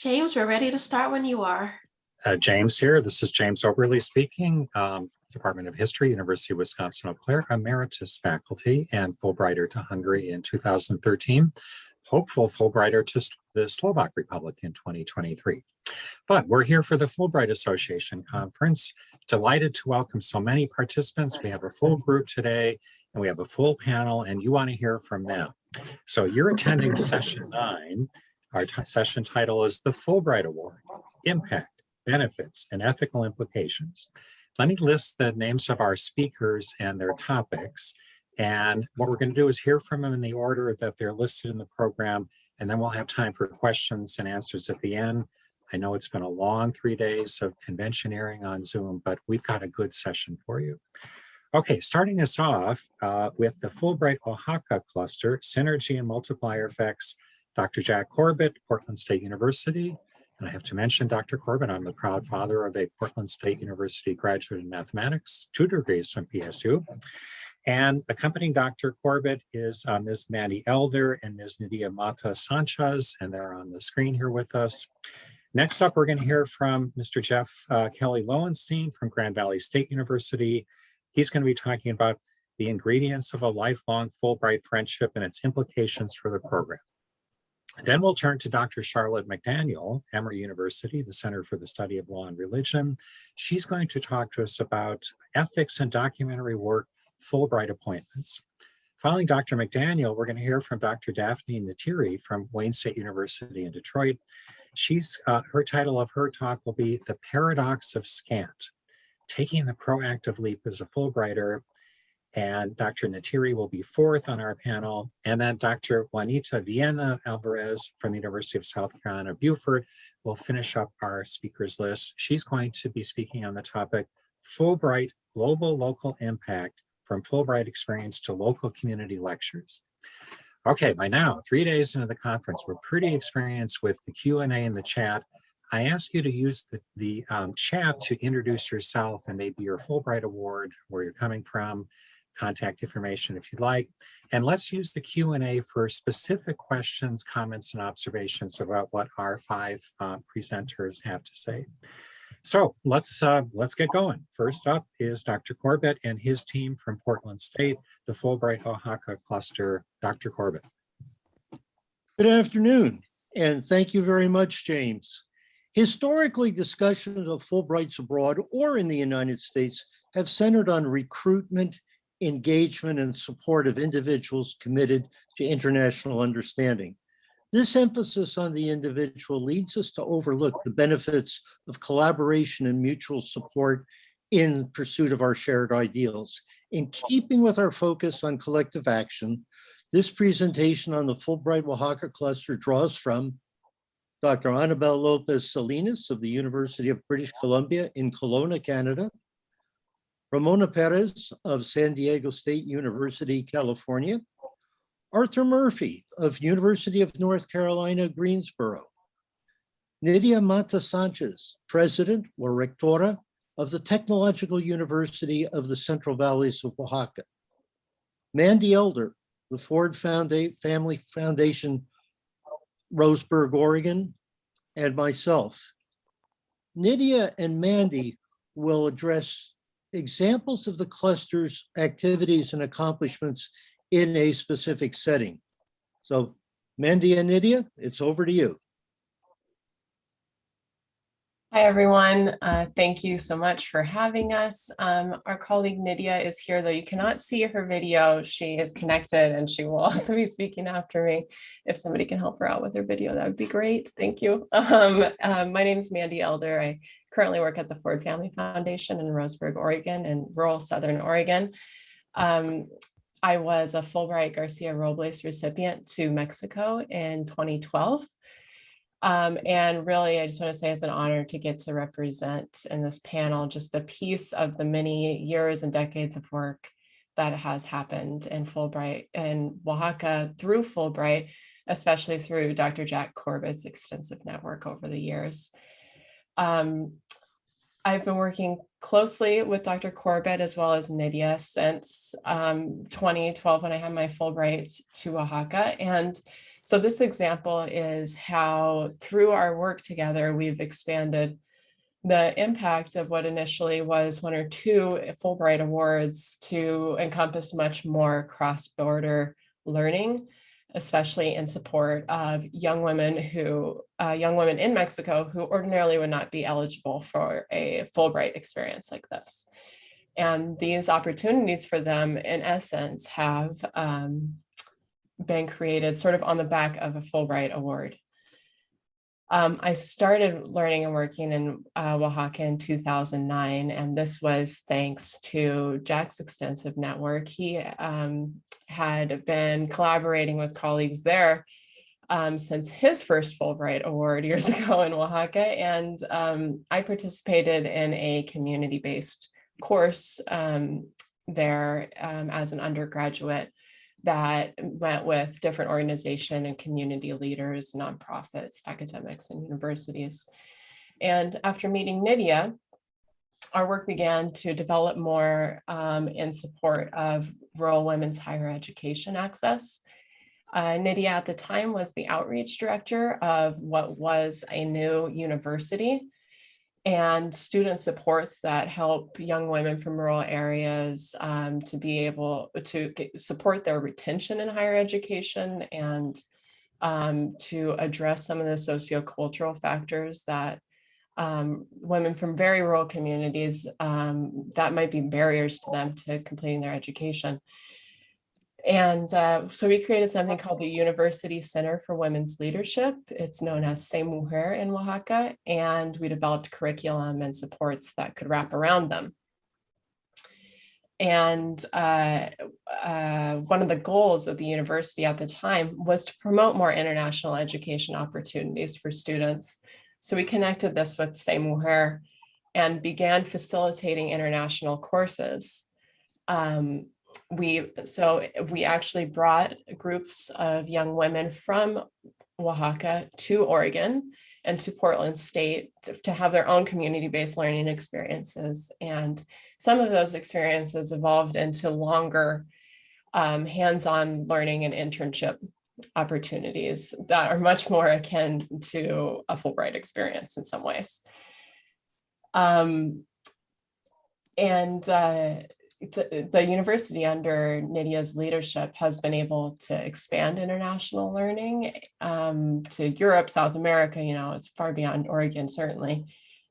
James, we're ready to start when you are. Uh, James here. This is James Oberly speaking, um, Department of History, University of Wisconsin-Eau Claire, emeritus faculty and Fulbrighter to Hungary in 2013, hopeful Fulbrighter to the Slovak Republic in 2023. But we're here for the Fulbright Association Conference. Delighted to welcome so many participants. We have a full group today and we have a full panel and you want to hear from them. So you're attending session nine. Our session title is the Fulbright Award, Impact, Benefits, and Ethical Implications. Let me list the names of our speakers and their topics. And what we're going to do is hear from them in the order that they're listed in the program, and then we'll have time for questions and answers at the end. I know it's been a long three days of conventioneering on Zoom, but we've got a good session for you. Okay, starting us off uh, with the Fulbright Oaxaca cluster, Synergy and Multiplier Effects, Dr. Jack Corbett, Portland State University. And I have to mention Dr. Corbett, I'm the proud father of a Portland State University graduate in mathematics, two degrees from PSU. And accompanying Dr. Corbett is uh, Ms. Mandy Elder and Ms. Nidia Mata Sanchez, and they're on the screen here with us. Next up, we're going to hear from Mr. Jeff uh, Kelly Lowenstein from Grand Valley State University. He's going to be talking about the ingredients of a lifelong Fulbright friendship and its implications for the program. Then we'll turn to Dr. Charlotte McDaniel, Emory University, the Center for the Study of Law and Religion. She's going to talk to us about ethics and documentary work, Fulbright appointments. Following Dr. McDaniel, we're going to hear from Dr. Daphne Ntiri from Wayne State University in Detroit. She's uh, her title of her talk will be The Paradox of Scant, Taking the Proactive Leap as a Fulbrighter and Dr. Ntiri will be fourth on our panel. And then Dr. Juanita Viena Alvarez from the University of South Carolina, Beaufort will finish up our speakers list. She's going to be speaking on the topic Fulbright Global Local Impact from Fulbright Experience to Local Community Lectures. Okay, by now, three days into the conference, we're pretty experienced with the Q&A in the chat. I ask you to use the, the um, chat to introduce yourself and maybe your Fulbright Award, where you're coming from, contact information if you'd like. And let's use the Q&A for specific questions, comments, and observations about what our five uh, presenters have to say. So let's uh, let's get going. First up is Dr. Corbett and his team from Portland State, the Fulbright Oaxaca cluster. Dr. Corbett. Good afternoon, and thank you very much, James. Historically, discussions of Fulbrights abroad or in the United States have centered on recruitment engagement and support of individuals committed to international understanding. This emphasis on the individual leads us to overlook the benefits of collaboration and mutual support in pursuit of our shared ideals. In keeping with our focus on collective action, this presentation on the Fulbright Oaxaca cluster draws from Dr. Anabel Lopez Salinas of the University of British Columbia in Kelowna, Canada, Ramona Perez of San Diego State University, California, Arthur Murphy of University of North Carolina, Greensboro, Nidia Mata Sanchez, President or Rectora of the Technological University of the Central Valleys of Oaxaca, Mandy Elder, the Ford Family Foundation, Roseburg, Oregon, and myself. Nidia and Mandy will address examples of the cluster's activities and accomplishments in a specific setting. So Mandy and Nidia, it's over to you. Hi, everyone. Uh, thank you so much for having us. Um, our colleague Nidia is here, though you cannot see her video. She is connected and she will also be speaking after me. If somebody can help her out with her video, that would be great. Thank you. Um, uh, my name is Mandy Elder. I currently work at the Ford Family Foundation in Roseburg, Oregon, in rural Southern Oregon. Um, I was a Fulbright Garcia Robles recipient to Mexico in 2012. Um, and really, I just want to say it's an honor to get to represent in this panel just a piece of the many years and decades of work that has happened in Fulbright and Oaxaca through Fulbright, especially through Dr. Jack Corbett's extensive network over the years. Um, I've been working closely with Dr. Corbett as well as Nidia since um, 2012 when I had my Fulbright to Oaxaca. And So this example is how through our work together, we've expanded the impact of what initially was one or two Fulbright Awards to encompass much more cross-border learning, especially in support of young women who, uh, young women in Mexico who ordinarily would not be eligible for a Fulbright experience like this. And these opportunities for them, in essence, have um, been created sort of on the back of a Fulbright Award. Um, I started learning and working in uh, Oaxaca in 2009, and this was thanks to Jack's extensive network. He um, had been collaborating with colleagues there um, since his first Fulbright Award years ago in Oaxaca, and um, I participated in a community-based course um, there um, as an undergraduate that met with different organization and community leaders, nonprofits, academics, and universities. And after meeting Nidia, our work began to develop more um, in support of rural women's higher education access. Uh, Nidia at the time was the outreach director of what was a new university and student supports that help young women from rural areas um, to be able to get, support their retention in higher education and um, to address some of the sociocultural factors that um, women from very rural communities um, that might be barriers to them to completing their education. And uh, so we created something called the University Center for Women's Leadership. It's known as Se Mujer in Oaxaca, and we developed curriculum and supports that could wrap around them. And uh, uh, one of the goals of the university at the time was to promote more international education opportunities for students. So we connected this with Se Mujer and began facilitating international courses. Um, we so we actually brought groups of young women from Oaxaca to Oregon and to Portland State to, to have their own community-based learning experiences. And some of those experiences evolved into longer um, hands-on learning and internship opportunities that are much more akin to a Fulbright experience in some ways. Um, and uh, the, the university under Nidia's leadership has been able to expand international learning um, to Europe, South America, you know, it's far beyond Oregon, certainly.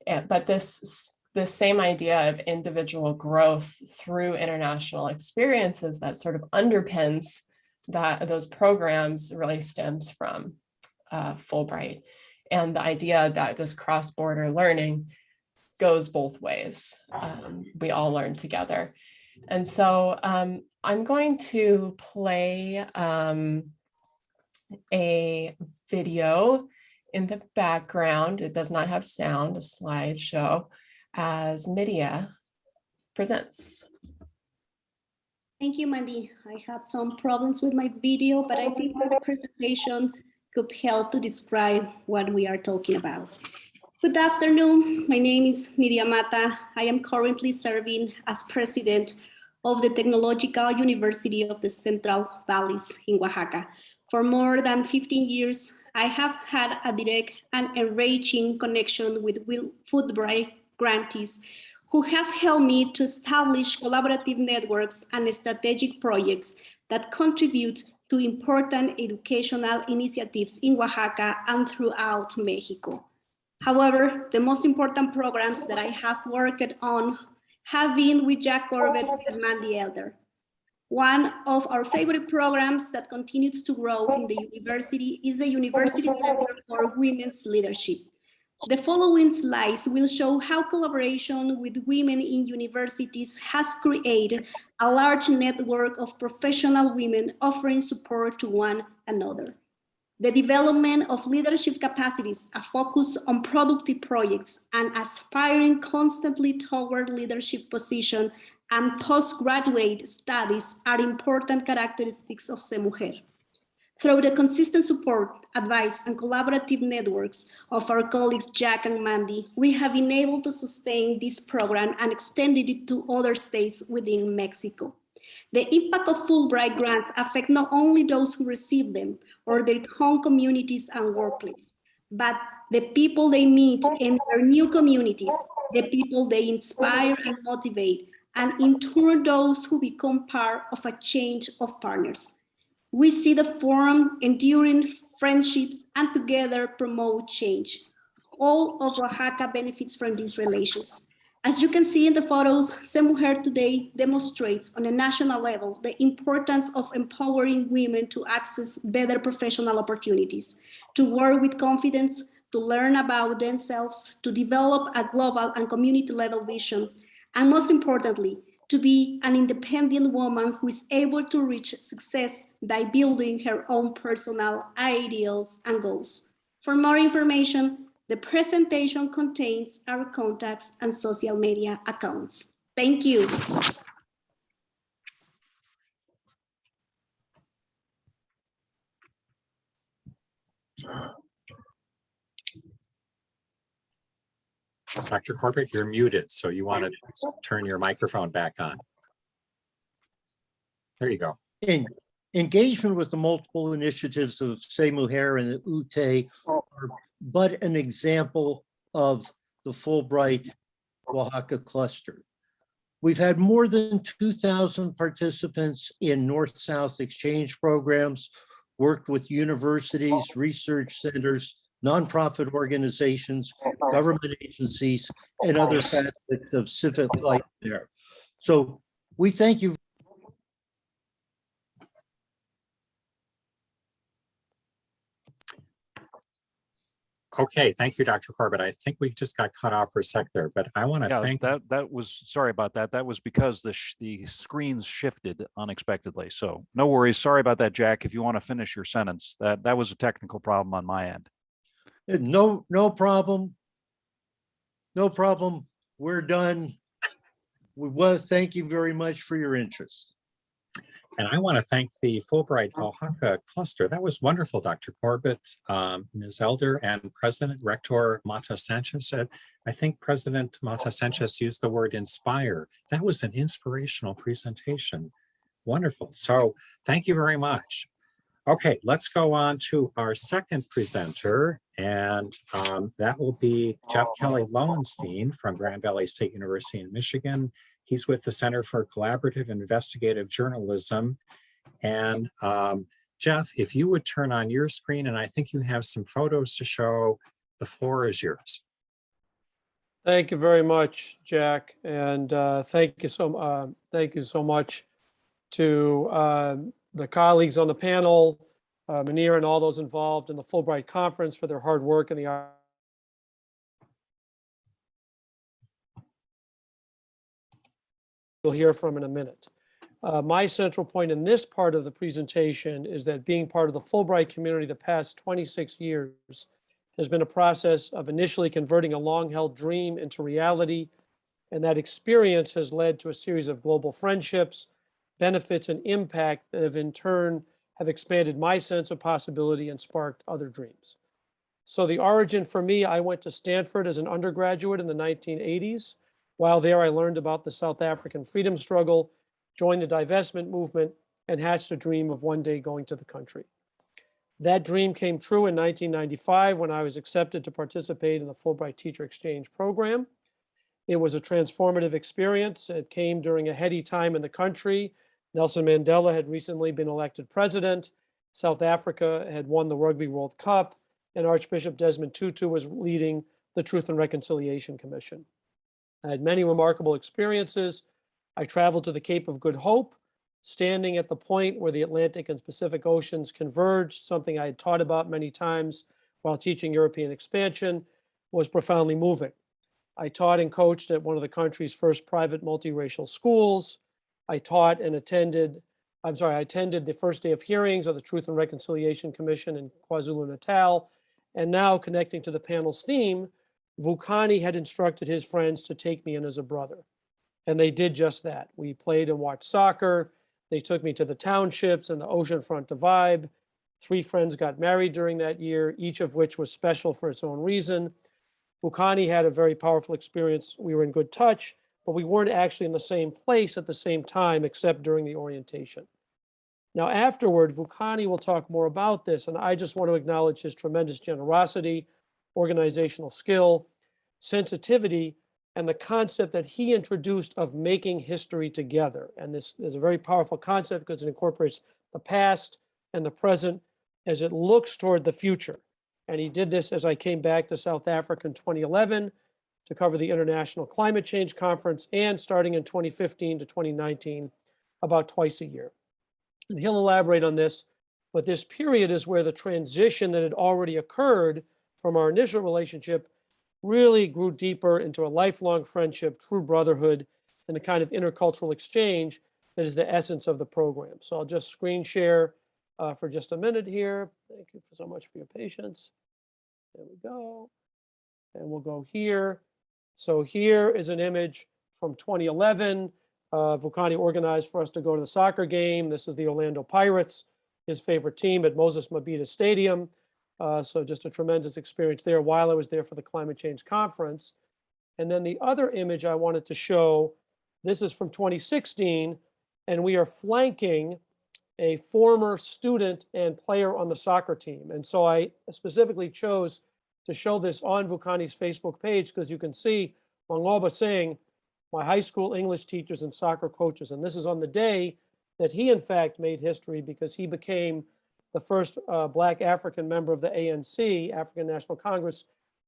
And, but this, this same idea of individual growth through international experiences that sort of underpins that those programs really stems from uh, Fulbright. And the idea that this cross-border learning goes both ways. Um, we all learn together. And so um, I'm going to play um, a video in the background. It does not have sound, a slideshow, as Nidia presents. Thank you, Mandy. I had some problems with my video, but I think the presentation could help to describe what we are talking about. Good afternoon. My name is Nidia Mata. I am currently serving as president of the Technological University of the Central Valleys in Oaxaca. For more than 15 years, I have had a direct and enriching connection with Fulbright grantees who have helped me to establish collaborative networks and strategic projects that contribute to important educational initiatives in Oaxaca and throughout Mexico. However, the most important programs that I have worked on have been with Jack Corbett and Mandy Elder. One of our favorite programs that continues to grow in the university is the University Center for Women's Leadership. The following slides will show how collaboration with women in universities has created a large network of professional women offering support to one another the development of leadership capacities, a focus on productive projects, and aspiring constantly toward leadership position and postgraduate studies are important characteristics of SEMUJER. Through the consistent support, advice, and collaborative networks of our colleagues Jack and Mandy, we have been able to sustain this program and extended it to other states within Mexico. The impact of Fulbright grants affect not only those who receive them, or their home communities and workplace, but the people they meet in their new communities, the people they inspire and motivate, and in turn those who become part of a change of partners. We see the forum enduring friendships and together promote change. All of Oaxaca benefits from these relations. As you can see in the photos, SEMUJER today demonstrates on a national level the importance of empowering women to access better professional opportunities, to work with confidence, to learn about themselves, to develop a global and community level vision, and most importantly, to be an independent woman who is able to reach success by building her own personal ideals and goals. For more information, the presentation contains our contacts and social media accounts. Thank you. Dr. Corbett, you're muted, so you want to turn your microphone back on. There you go. En- engagement with the multiple initiatives of SEMUJER and the UTE are but an example of the Fulbright Oaxaca cluster. We've had more than 2,000 participants in North-South exchange programs, worked with universities, research centers, nonprofit organizations, government agencies, and other facets of civic life there. So we thank you Okay, thank you, Dr. Corbett. I think we just got cut off for a sec there, but I want to Yeah, thank, that, that was, sorry about that. That was because the, sh- the screens shifted unexpectedly. So no worries. Sorry about that, Jack. If you want to finish your sentence, that, that was a technical problem on my end. Uh, No, no problem. No problem. We're done. We will, thank you very much for your interest. And I want to thank the Fulbright Oaxaca cluster. That was wonderful, Dr. Corbett, um, Ms. Elder, and President Rector Mata Sanchez I think President Mata Sanchez used the word inspire. That was an inspirational presentation. Wonderful. So thank you very much. Okay, let's go on to our second presenter, and um, that will be Jeff Kelly Lowenstein from Grand Valley State University in Michigan. He's with the Center for Collaborative Investigative Journalism. And um, Jeff, if you would turn on your screen, and I think you have some photos to show, the floor is yours. Thank you very much, Jack, and uh, thank you so, uh, thank you so much to uh, the colleagues on the panel, uh, Manir and all those involved in the Fulbright Conference for their hard work and the you'll hear from in a minute. Uh, My central point in this part of the presentation is that being part of the Fulbright community the past 26 years has been a process of initially converting a long-held dream into reality. And that experience has led to a series of global friendships, benefits, and impact that have in turn have expanded my sense of possibility and sparked other dreams. So the origin for me, I went to Stanford as an undergraduate in the 1980s. While there, I learned about the South African freedom struggle, joined the divestment movement, and hatched a dream of one day going to the country. That dream came true in 1995 when I was accepted to participate in the Fulbright Teacher Exchange Program. It was a transformative experience. It came during a heady time in the country. Nelson Mandela had recently been elected president. South Africa had won the Rugby World Cup, and Archbishop Desmond Tutu was leading the Truth and Reconciliation Commission. I had many remarkable experiences. I traveled to the Cape of Good Hope, standing at the point where the Atlantic and Pacific Oceans converged, something I had taught about many times while teaching European expansion, was profoundly moving. I taught and coached at one of the country's first private multiracial schools. I taught and attended, I'm sorry, I attended the first day of hearings of the Truth and Reconciliation Commission in KwaZulu Natal. And now connecting to the panel's theme, Vukani had instructed his friends to take me in as a brother. And they did just that. We played and watched soccer. They took me to the townships and the oceanfront to vibe. Three friends got married during that year, each of which was special for its own reason. Vukani had a very powerful experience. We were in good touch, but we weren't actually in the same place at the same time, except during the orientation. Now afterward, Vukani will talk more about this, and I just want to acknowledge his tremendous generosity, organizational skill, sensitivity, and the concept that he introduced of making history together. And this is a very powerful concept because it incorporates the past and the present as it looks toward the future. And he did this as I came back to South Africa in 2011 to cover the International Climate Change Conference and starting in 2015 to 2019, about twice a year. And he'll elaborate on this, but this period is where the transition that had already occurred from our initial relationship really grew deeper into a lifelong friendship, true brotherhood, and the kind of intercultural exchange that is the essence of the program. So I'll just screen share uh, for just a minute here. Thank you so much for your patience. There we go. And we'll go here. So here is an image from 2011. Uh, Vukani organized for us to go to the soccer game. This is the Orlando Pirates, his favorite team at Moses Mabhida Stadium. Uh, so just a tremendous experience there while I was there for the climate change conference. And then the other image I wanted to show, this is from 2016, and we are flanking a former student and player on the soccer team. And so I specifically chose to show this on Vukani's Facebook page because you can see Mangoba saying, my high school English teachers and soccer coaches. And this is on the day that he in fact made history because he became the first uh, Black African member of the ANC, African National Congress,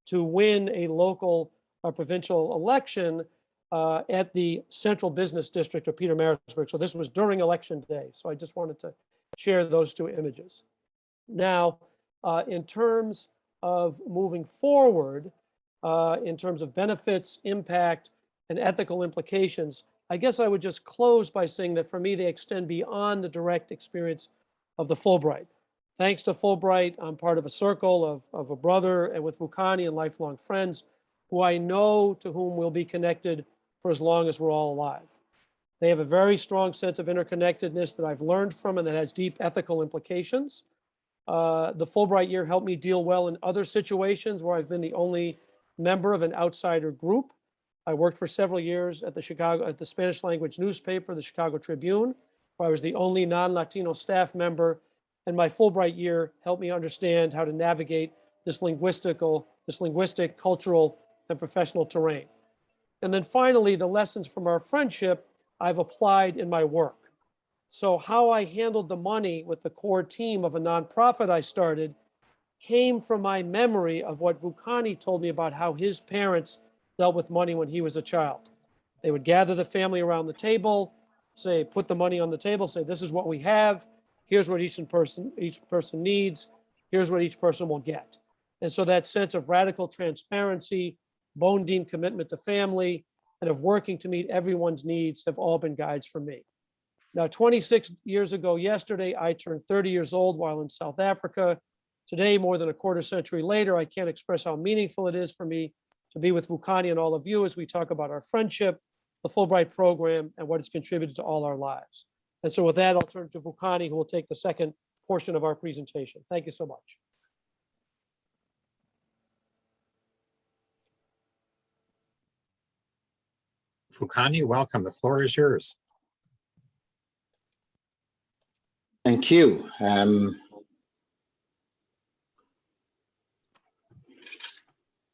to win a local or provincial election uh, at the Central Business District of Pietermaritzburg. So this was during election day. So I just wanted to share those two images. Now, uh, in terms of moving forward, uh, in terms of benefits, impact, and ethical implications, I guess I would just close by saying that for me, they extend beyond the direct experience of the Fulbright. Thanks to Fulbright, I'm part of a circle of, of a brother and with Vukani and lifelong friends who I know to whom we'll be connected for as long as we're all alive. They have a very strong sense of interconnectedness that I've learned from and that has deep ethical implications. Uh, the Fulbright year helped me deal well in other situations where I've been the only member of an outsider group. I worked for several years at the Chicago, at the Spanish language newspaper, the Chicago Tribune, where I was the only non-Latino staff member. And my Fulbright year helped me understand how to navigate this linguistical, this linguistic, cultural, and professional terrain. And then finally, the lessons from our friendship I've applied in my work. So how I handled the money with the core team of a nonprofit I started came from my memory of what Vukani told me about how his parents dealt with money when he was a child. They would gather the family around the table, say, put the money on the table, say, this is what we have. Here's what each person, each person needs. Here's what each person will get. And so that sense of radical transparency, bone deep commitment to family, and of working to meet everyone's needs have all been guides for me. Now, 26 years ago yesterday, I turned 30 years old while in South Africa. Today, more than a quarter century later, I can't express how meaningful it is for me to be with Vukani and all of you as we talk about our friendship, the Fulbright program, and what it's contributed to all our lives. And so with that, I'll turn to Vukani, who will take the second portion of our presentation. Thank you so much. Vukani, welcome. The floor is yours. Thank you. Um,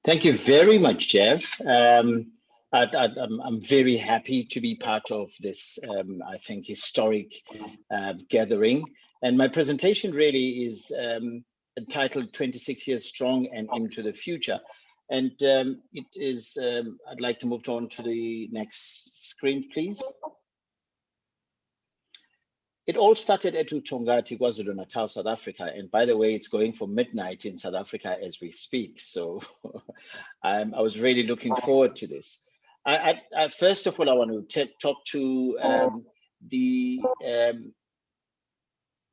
thank you very much, Jeff. Um, I, am very happy to be part of this, um, I think, historic uh, gathering. And my presentation really is um, entitled 26 Years Strong and Into the Future. And um, it is, um, I'd like to move on to the next screen, please. It all started at Utongati, KwaZulu-Natal, South Africa. And by the way, it's going for midnight in South Africa as we speak. So I was really looking forward to this. I, I, I first of all, I want to talk to um, the um,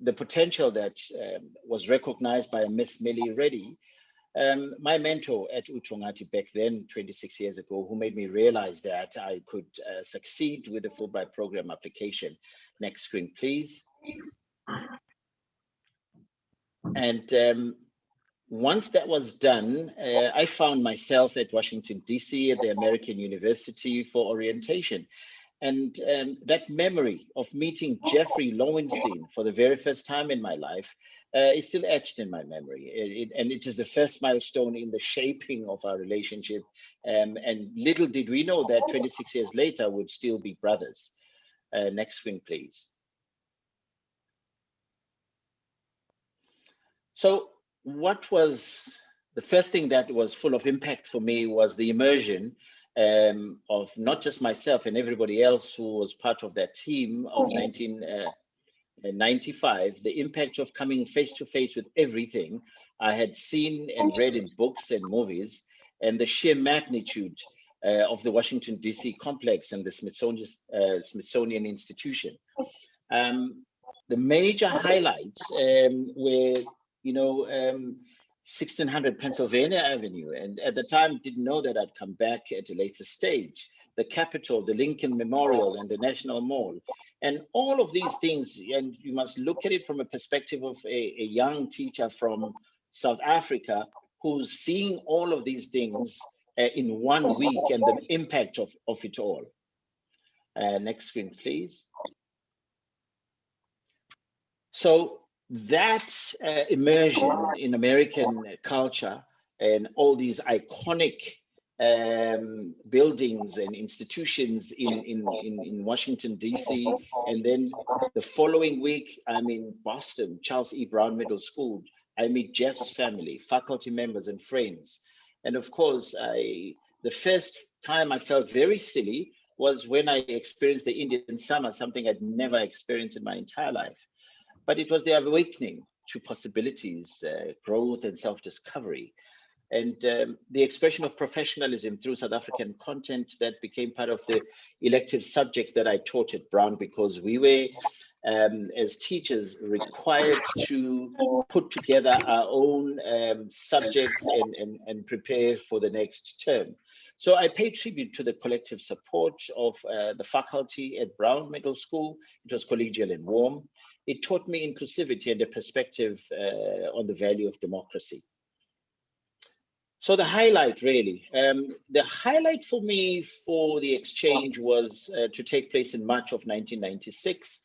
the potential that um, was recognized by Miss Millie Reddy, um, my mentor at Utongati back then, 26 years ago, who made me realize that I could uh, succeed with the Fulbright program application. Next screen, please. And um, once that was done, uh, I found myself at Washington, DC at the American University for orientation. And um, that memory of meeting Jeffrey Lowenstein for the very first time in my life uh, is still etched in my memory. It, it, and it is the first milestone in the shaping of our relationship. Um, and little did we know that 26 years later would still be brothers. Uh, next screen, please. So what was the first thing that was full of impact for me was the immersion um, of not just myself and everybody else who was part of that team of 1995, the impact of coming face to face with everything. I had seen and read in books and movies, and the sheer magnitude uh, of the Washington DC complex and the Smithsonian, uh, Smithsonian Institution. Um, the major highlights um, were, you know, um, 1600 Pennsylvania Avenue. And at the time, didn't know that I'd come back at a later stage. The Capitol, the Lincoln Memorial, and the National Mall. And all of these things, and you must look at it from a perspective of a, a young teacher from South Africa who's seeing all of these things uh, in one week and the impact of, of it all. Uh, next screen, please. So that uh, immersion in American culture and all these iconic um, buildings and institutions in, in, in, in Washington, DC. And then the following week, I'm in Boston, Charles E. Brown Middle School. I meet Jeff's family, faculty members and friends. And of course, I the first time I felt very silly was when I experienced the Indian summer, something I'd never experienced in my entire life but it was the awakening to possibilities, uh, growth and self-discovery. And um, the expression of professionalism through South African content that became part of the elective subjects that I taught at Brown because we were, um, as teachers, required to put together our own um, subjects and, and, and prepare for the next term. So I pay tribute to the collective support of uh, the faculty at Brown Middle School. It was collegial and warm it taught me inclusivity and a perspective uh, on the value of democracy. So the highlight really, um, the highlight for me for the exchange was uh, to take place in March of 1996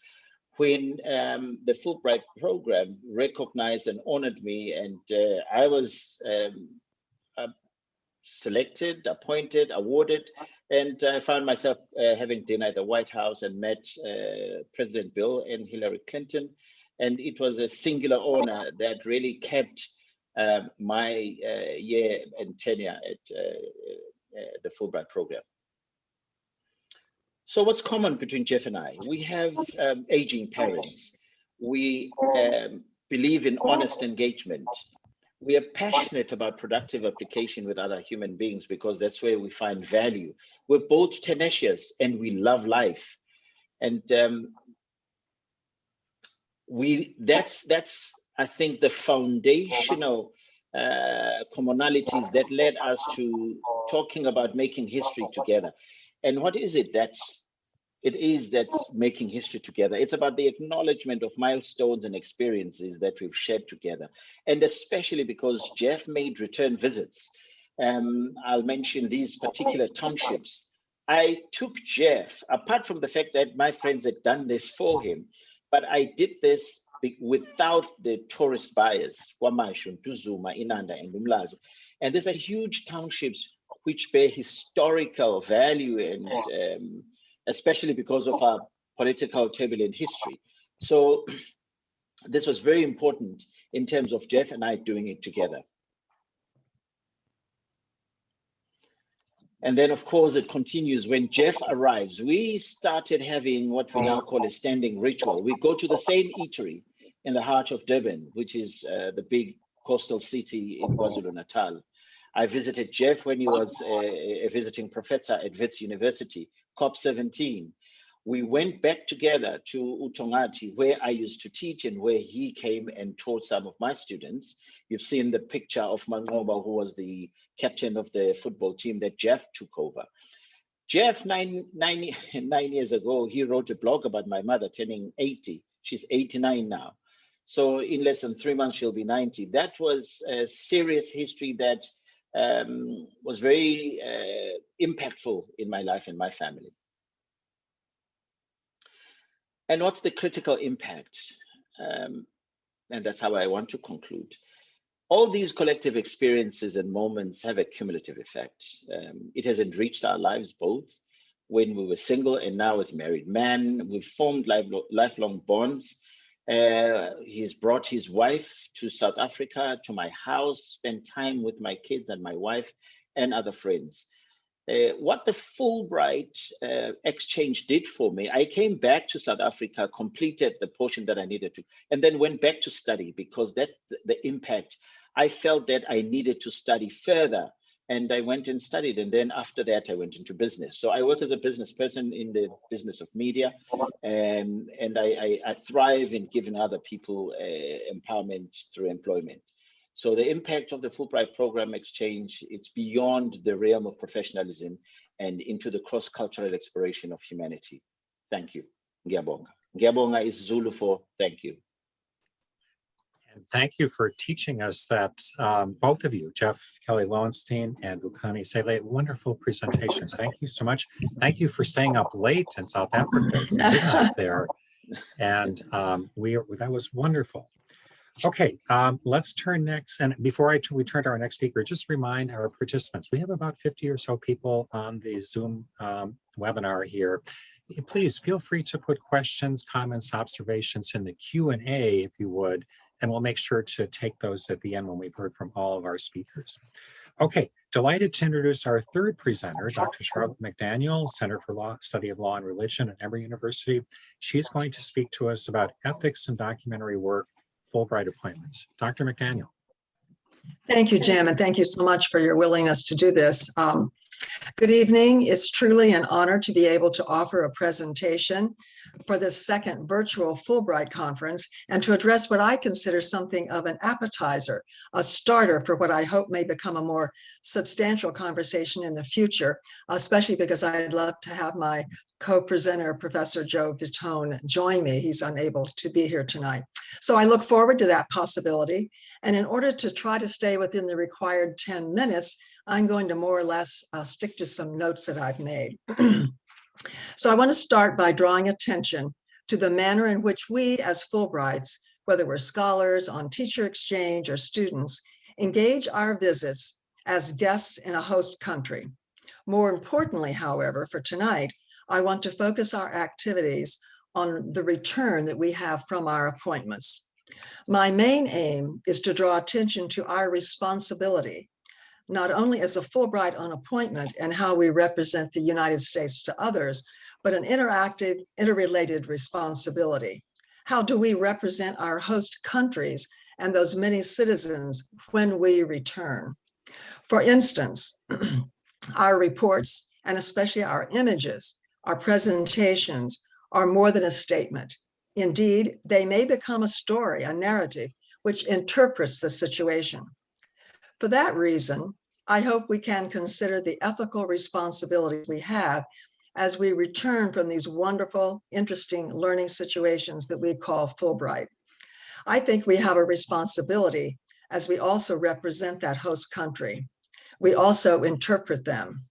when um, the Fulbright program recognized and honored me and uh, I was um, uh, selected, appointed, awarded and I found myself uh, having dinner at the White House and met uh, President Bill and Hillary Clinton. And it was a singular honor that really kept um, my uh, year and tenure at uh, uh, the Fulbright program. So what's common between Jeff and I? We have um, aging parents. We um, believe in honest engagement we are passionate about productive application with other human beings because that's where we find value. We're both tenacious and we love life. And um, we that's that's I think the foundational uh, commonalities that led us to talking about making history together. And what is it that's it is that making history together. It's about the acknowledgement of milestones and experiences that we've shared together. And especially because Jeff made return visits. Um, I'll mention these particular townships. I took Jeff, apart from the fact that my friends had done this for him, but I did this without the tourist bias, Kwamashu, Ntuzuma, Inanda, and Umlazi. And these are huge townships which bear historical value and um, especially because of our political turbulent history. So this was very important in terms of Jeff and I doing it together. And then, of course, it continues when Jeff arrives. We started having what we now call a standing ritual. We go to the same eatery in the heart of Durban, which is uh, the big coastal city in KwaZulu-Natal. I visited Jeff when he was a, a visiting professor at Wits University. COP17, we went back together to Utongati, where I used to teach and where he came and taught some of my students. You've seen the picture of Mangoba, who was the captain of the football team that Jeff took over. Jeff, nine, nine, nine years ago, he wrote a blog about my mother turning 80. She's 89 now. So in less than three months, she'll be 90. That was a serious history that um, was very uh, impactful in my life and my family. And what's the critical impact? Um, and that's how I want to conclude. All these collective experiences and moments have a cumulative effect. Um, it has enriched our lives both when we were single and now as married men. We've formed lifelong, lifelong bonds. Uh, he's brought his wife to South Africa, to my house, spent time with my kids and my wife and other friends. Uh, what the Fulbright uh, exchange did for me, I came back to South Africa, completed the portion that I needed to, and then went back to study because that the impact, I felt that I needed to study further and I went and studied. And then after that, I went into business. So I work as a business person in the business of media, and, and I, I, I thrive in giving other people uh, empowerment through employment. So the impact of the Fulbright program exchange, it's beyond the realm of professionalism and into the cross-cultural exploration of humanity. Thank you. Ngiyabonga. Ngiyabonga is Zulu for thank you. And thank you for teaching us that, um, both of you, Jeff Kelly Lowenstein and Vukani Sele, wonderful presentations. Thank you so much. Thank you for staying up late in South Africa. It's midnight there. And um, we, that was wonderful. Okay, um, let's turn next. And before I we turn to our next speaker, just remind our participants, we have about 50 or so people on the Zoom um, webinar here. Please feel free to put questions, comments, observations in the Q&A if you would, and we'll make sure to take those at the end when we've heard from all of our speakers. Okay, delighted to introduce our third presenter, Dr. Charlotte McDaniel, Center for Law, Study of Law and Religion at Emory University. She's going to speak to us about ethics and documentary work, Fulbright appointments. Dr. McDaniel. Thank you, Jim, and thank you so much for your willingness to do this. Um, Good evening. It's truly an honor to be able to offer a presentation for this second virtual Fulbright conference and to address what I consider something of an appetizer, a starter for what I hope may become a more substantial conversation in the future, especially because I'd love to have my co-presenter, Professor Joe Vitone, join me. He's unable to be here tonight. So I look forward to that possibility. And in order to try to stay within the required 10 minutes, I'm going to more or less uh, stick to some notes that I've made. so I want to start by drawing attention to the manner in which we as Fulbrights, whether we're scholars on teacher exchange or students, engage our visits as guests in a host country. More importantly, however, for tonight, I want to focus our activities on the return that we have from our appointments. My main aim is to draw attention to our responsibility not only as a Fulbright on appointment and how we represent the United States to others, but an interactive, interrelated responsibility. How do we represent our host countries and those many citizens when we return? For instance, our reports, and especially our images, our presentations, are more than a statement. Indeed, they may become a story, a narrative, which interprets the situation. For that reason, I hope we can consider the ethical responsibilities we have as we return from these wonderful, interesting learning situations that we call Fulbright. I think we have a responsibility as we also represent that host country. We also interpret them.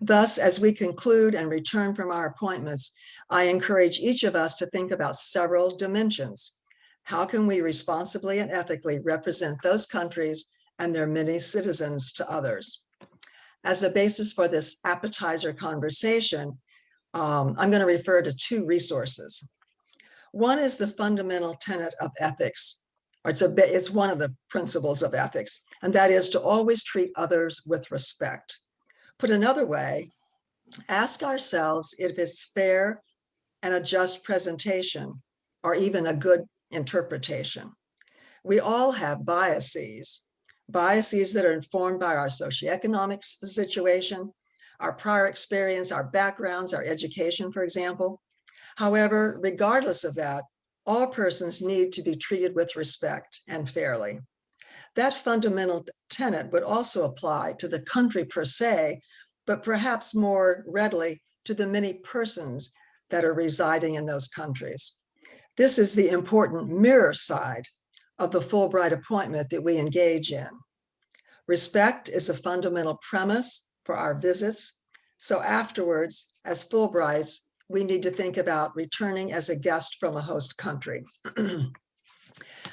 Thus, as we conclude and return from our appointments, I encourage each of us to think about several dimensions. How can we responsibly and ethically represent those countries and their many citizens to others. As a basis for this appetizer conversation, um, I'm going to refer to two resources. One is the fundamental tenet of ethics. It's, a, it's one of the principles of ethics, and that is to always treat others with respect. Put another way, ask ourselves if it's fair and a just presentation, or even a good interpretation. We all have biases, biases that are informed by our socioeconomic situation, our prior experience, our backgrounds, our education, for example. However, regardless of that, all persons need to be treated with respect and fairly. That fundamental tenet would also apply to the country per se, but perhaps more readily to the many persons that are residing in those countries. This is the important mirror side of the Fulbright appointment that we engage in. Respect is a fundamental premise for our visits. So afterwards, as Fulbrights, we need to think about returning as a guest from a host country.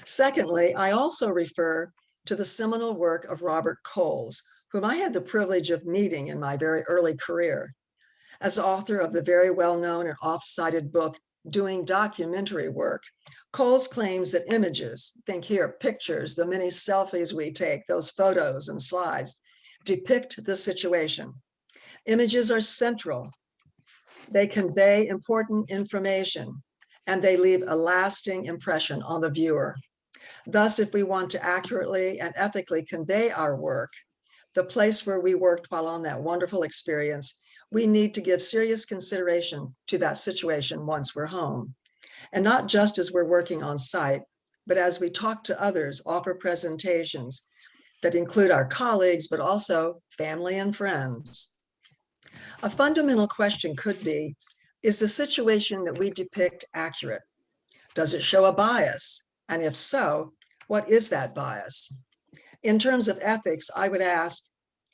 Secondly, I also refer to the seminal work of Robert Coles, whom I had the privilege of meeting in my very early career. As author of the very well-known and oft-cited book, Doing Documentary Work, Coles claims that images, think here, pictures, the many selfies we take, those photos and slides, depict the situation. Images are central. They convey important information and they leave a lasting impression on the viewer. Thus, if we want to accurately and ethically convey our work, the place where we worked while on that wonderful experience, we need to give serious consideration to that situation once we're home. And not just as we're working on site, but as we talk to others, offer presentations that include our colleagues, but also family and friends. A fundamental question could be, is the situation that we depict accurate? Does it show a bias? And if so, what is that bias? In terms of ethics, I would ask,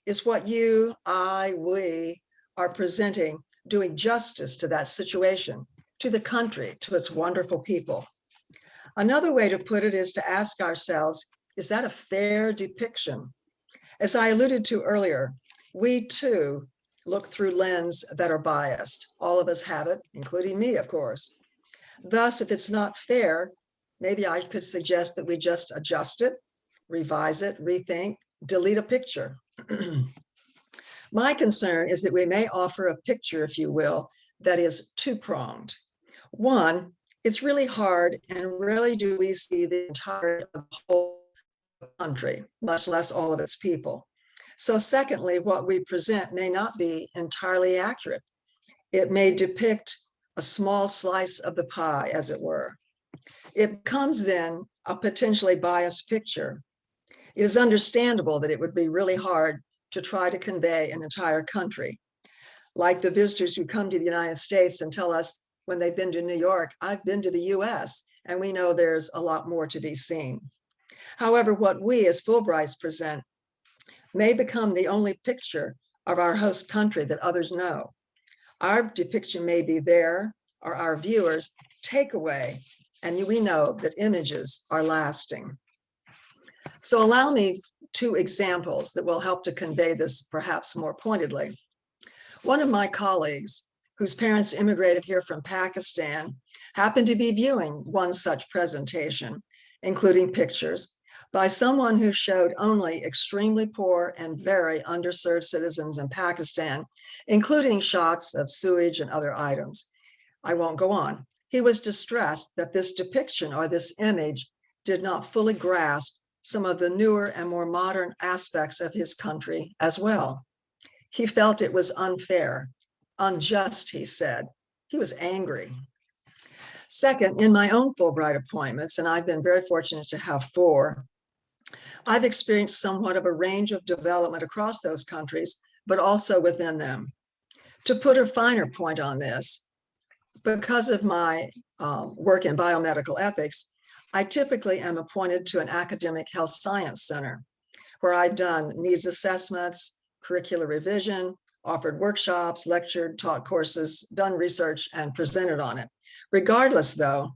is what you, I, we are presenting doing justice to that situation, to the country, to its wonderful people? Another way to put it is to ask ourselves, is that a fair depiction? As I alluded to earlier, we too look through lens that are biased. All of us have it, including me, of course. Thus, if it's not fair, maybe I could suggest that we just adjust it, revise it, rethink, delete a picture. My concern is that we may offer a picture, if you will, that is two-pronged. One, it's really hard and rarely do we see the entire whole country, much less all of its people. So secondly, what we present may not be entirely accurate. It may depict a small slice of the pie, as it were. It becomes then a potentially biased picture. It is understandable that it would be really hard to try to convey an entire country. Like the visitors who come to the United States and tell us when they've been to New York, I've been to the US, and we know there's a lot more to be seen. However, what we as Fulbrights present may become the only picture of our host country that others know. Our depiction may be there, or our viewers takeaway, and we know that images are lasting. So allow me two examples that will help to convey this perhaps more pointedly. One of my colleagues, whose parents immigrated here from Pakistan, happened to be viewing one such presentation, including pictures, by someone who showed only extremely poor and very underserved citizens in Pakistan, including shots of sewage and other items. I won't go on. He was distressed that this depiction or this image did not fully grasp some of the newer and more modern aspects of his country as well. He felt it was unfair, unjust, he said. He was angry. Second, in my own Fulbright appointments, and I've been very fortunate to have four, I've experienced somewhat of a range of development across those countries, but also within them. To put a finer point on this, because of my um, work in biomedical ethics, I typically am appointed to an academic health science center where I've done needs assessments, curricular revision, offered workshops, lectured, taught courses, done research, and presented on it. Regardless, though,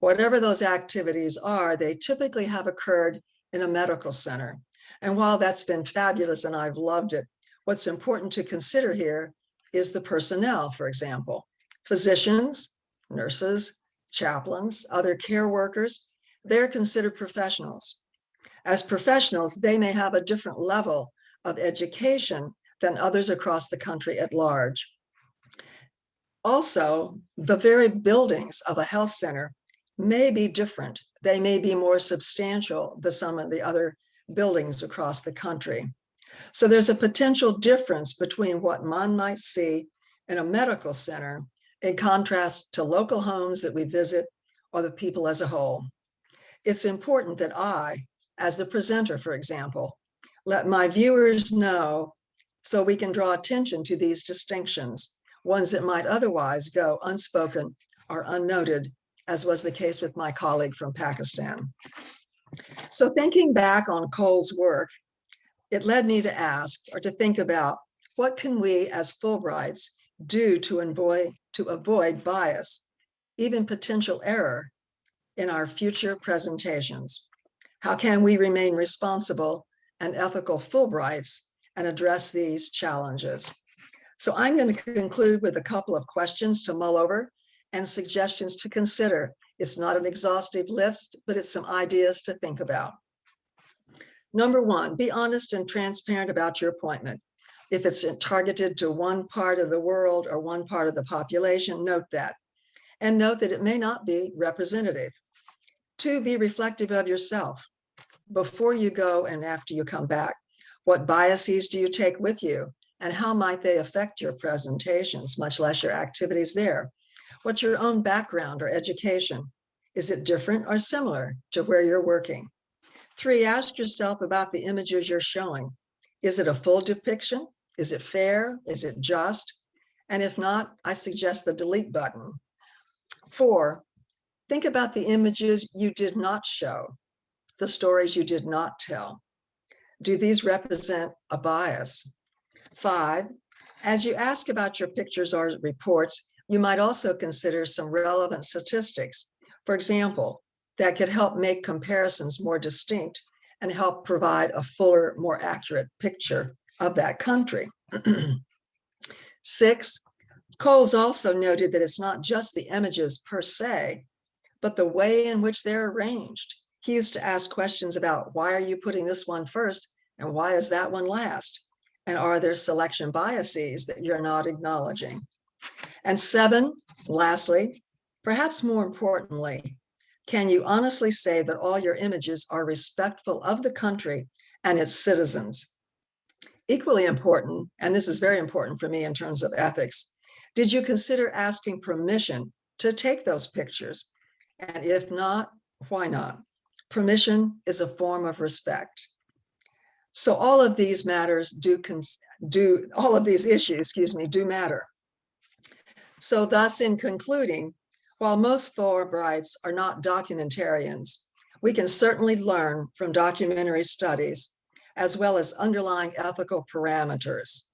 whatever those activities are, they typically have occurred in a medical center. And while that's been fabulous and I've loved it, what's important to consider here is the personnel, for example, physicians, nurses, chaplains, other care workers, they're considered professionals. As professionals, they may have a different level of education than others across the country at large. Also, the very buildings of a health center may be different. They may be more substantial than some of the other buildings across the country. So there's a potential difference between what one might see in a medical center in contrast to local homes that we visit or the people as a whole. It's important that I, as the presenter, for example, let my viewers know so we can draw attention to these distinctions, ones that might otherwise go unspoken or unnoted, as was the case with my colleague from Pakistan. So thinking back on Cole's work, it led me to ask or to think about what can we as Fulbrights do to avoid, to avoid bias, even potential error in our future presentations? How can we remain responsible and ethical Fulbrights and address these challenges? So I'm going to conclude with a couple of questions to mull over and suggestions to consider. It's not an exhaustive list, but it's some ideas to think about. Number one, be honest and transparent about your appointment. If it's targeted to one part of the world or one part of the population, note that. And note that it may not be representative. Two, be reflective of yourself. Before you go and after you come back, what biases do you take with you? And how might they affect your presentations, much less your activities there? What's your own background or education? Is it different or similar to where you're working? Three, ask yourself about the images you're showing. Is it a full depiction? Is it fair? Is it just? And if not, I suggest the delete button. Four, think about the images you did not show, the stories you did not tell. Do these represent a bias? Five, as you ask about your pictures or reports, you might also consider some relevant statistics. For example, that could help make comparisons more distinct and help provide a fuller, more accurate picture of that country. Six, Coles also noted that it's not just the images per se, but the way in which they're arranged. He used to ask questions about why are you putting this one first and why is that one last? And are there selection biases that you're not acknowledging? And seven, lastly, perhaps more importantly, can you honestly say that all your images are respectful of the country and its citizens? Equally important, and this is very important for me in terms of ethics, did you consider asking permission to take those pictures? And if not, why not? Permission is a form of respect. So all of these matters do, do all of these issues, excuse me, do matter. So thus in concluding, while most Fulbrights are not documentarians, we can certainly learn from documentary studies as well as underlying ethical parameters.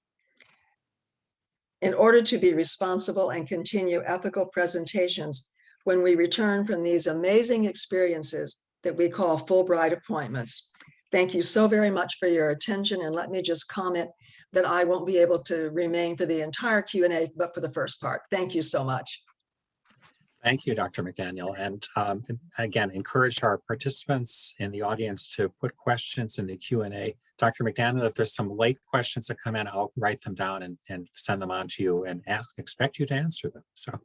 In order to be responsible and continue ethical presentations when we return from these amazing experiences that we call Fulbright appointments. Thank you so very much for your attention and let me just comment that I won't be able to remain for the entire Q&A, but for the first part. Thank you so much. Thank you, Dr. McDaniel. And um, again, encourage our participants in the audience to put questions in the Q&A. Dr. McDaniel, if there's some late questions that come in, I'll write them down and, and send them on to you and ask, expect you to answer them. So,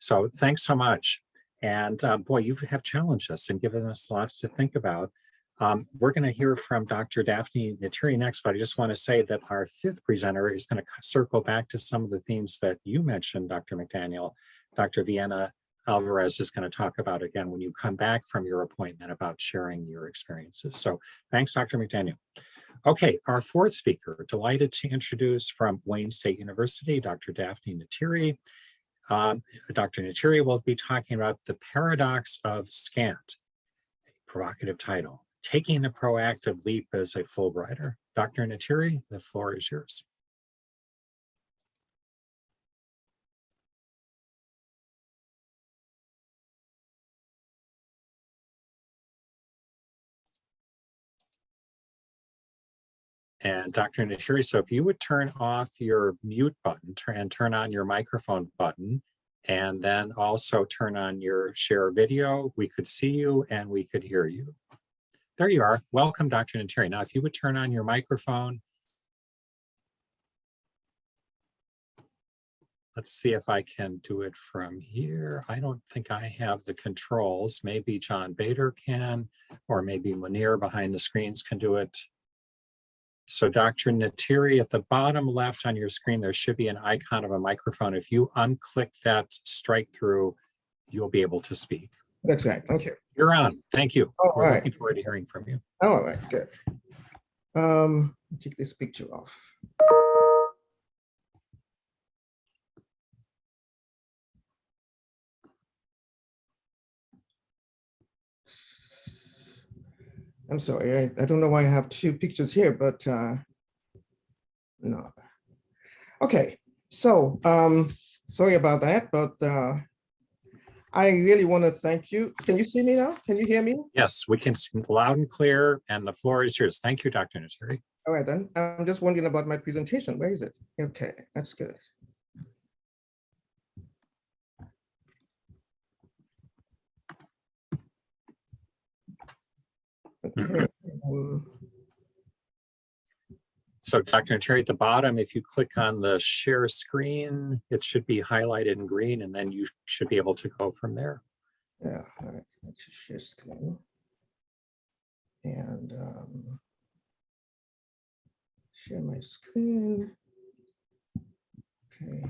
so thanks so much. And uh, boy, you have challenged us and given us lots to think about. Um, we're going to hear from Dr. Daphne Ntiri next, but I just want to say that our fifth presenter is going to circle back to some of the themes that you mentioned, Dr. McDaniel. Dr. Villena Alvarez is going to talk about again when you come back from your appointment about sharing your experiences. So thanks, Dr. McDaniel. Okay, our fourth speaker, delighted to introduce from Wayne State University, Dr. Daphne Ntiri. Um, Dr. Ntiri will be talking about the paradox of scant, a provocative title, taking the proactive leap as a Fulbrighter. Dr. Ntiri, the floor is yours. And Dr. Ntiri, so if you would turn off your mute button and turn on your microphone button, and then also turn on your share video, we could see you and we could hear you. There you are. Welcome, Dr. Ntiri. Now, if you would turn on your microphone. Let's see if I can do it from here. I don't think I have the controls. Maybe John Bader can, or maybe Munir behind the screens can do it. So Dr. Ntiri, at the bottom left on your screen, there should be an icon of a microphone. If you unclick that strike through, you'll be able to speak. That's right. Thank you. You're on. Thank you. All We're right. looking forward to hearing from you. All right, good. Um, take this picture off. I'm sorry, I, I don't know why I have two pictures here, but uh, no. Okay, So, um, sorry about that, but, uh, I really want to thank you. Can you see me now? Can you hear me? Yes, we can see loud and clear and the floor is yours. Thank you, Dr. Ntiri. All right, then. I'm just wondering about my presentation. Where is it? Okay, that's good. So Dr. Terry, at the bottom, if you click on the share screen, it should be highlighted in green and then you should be able to go from there. Yeah, all right, let's just share screen. And um, share my screen. Okay.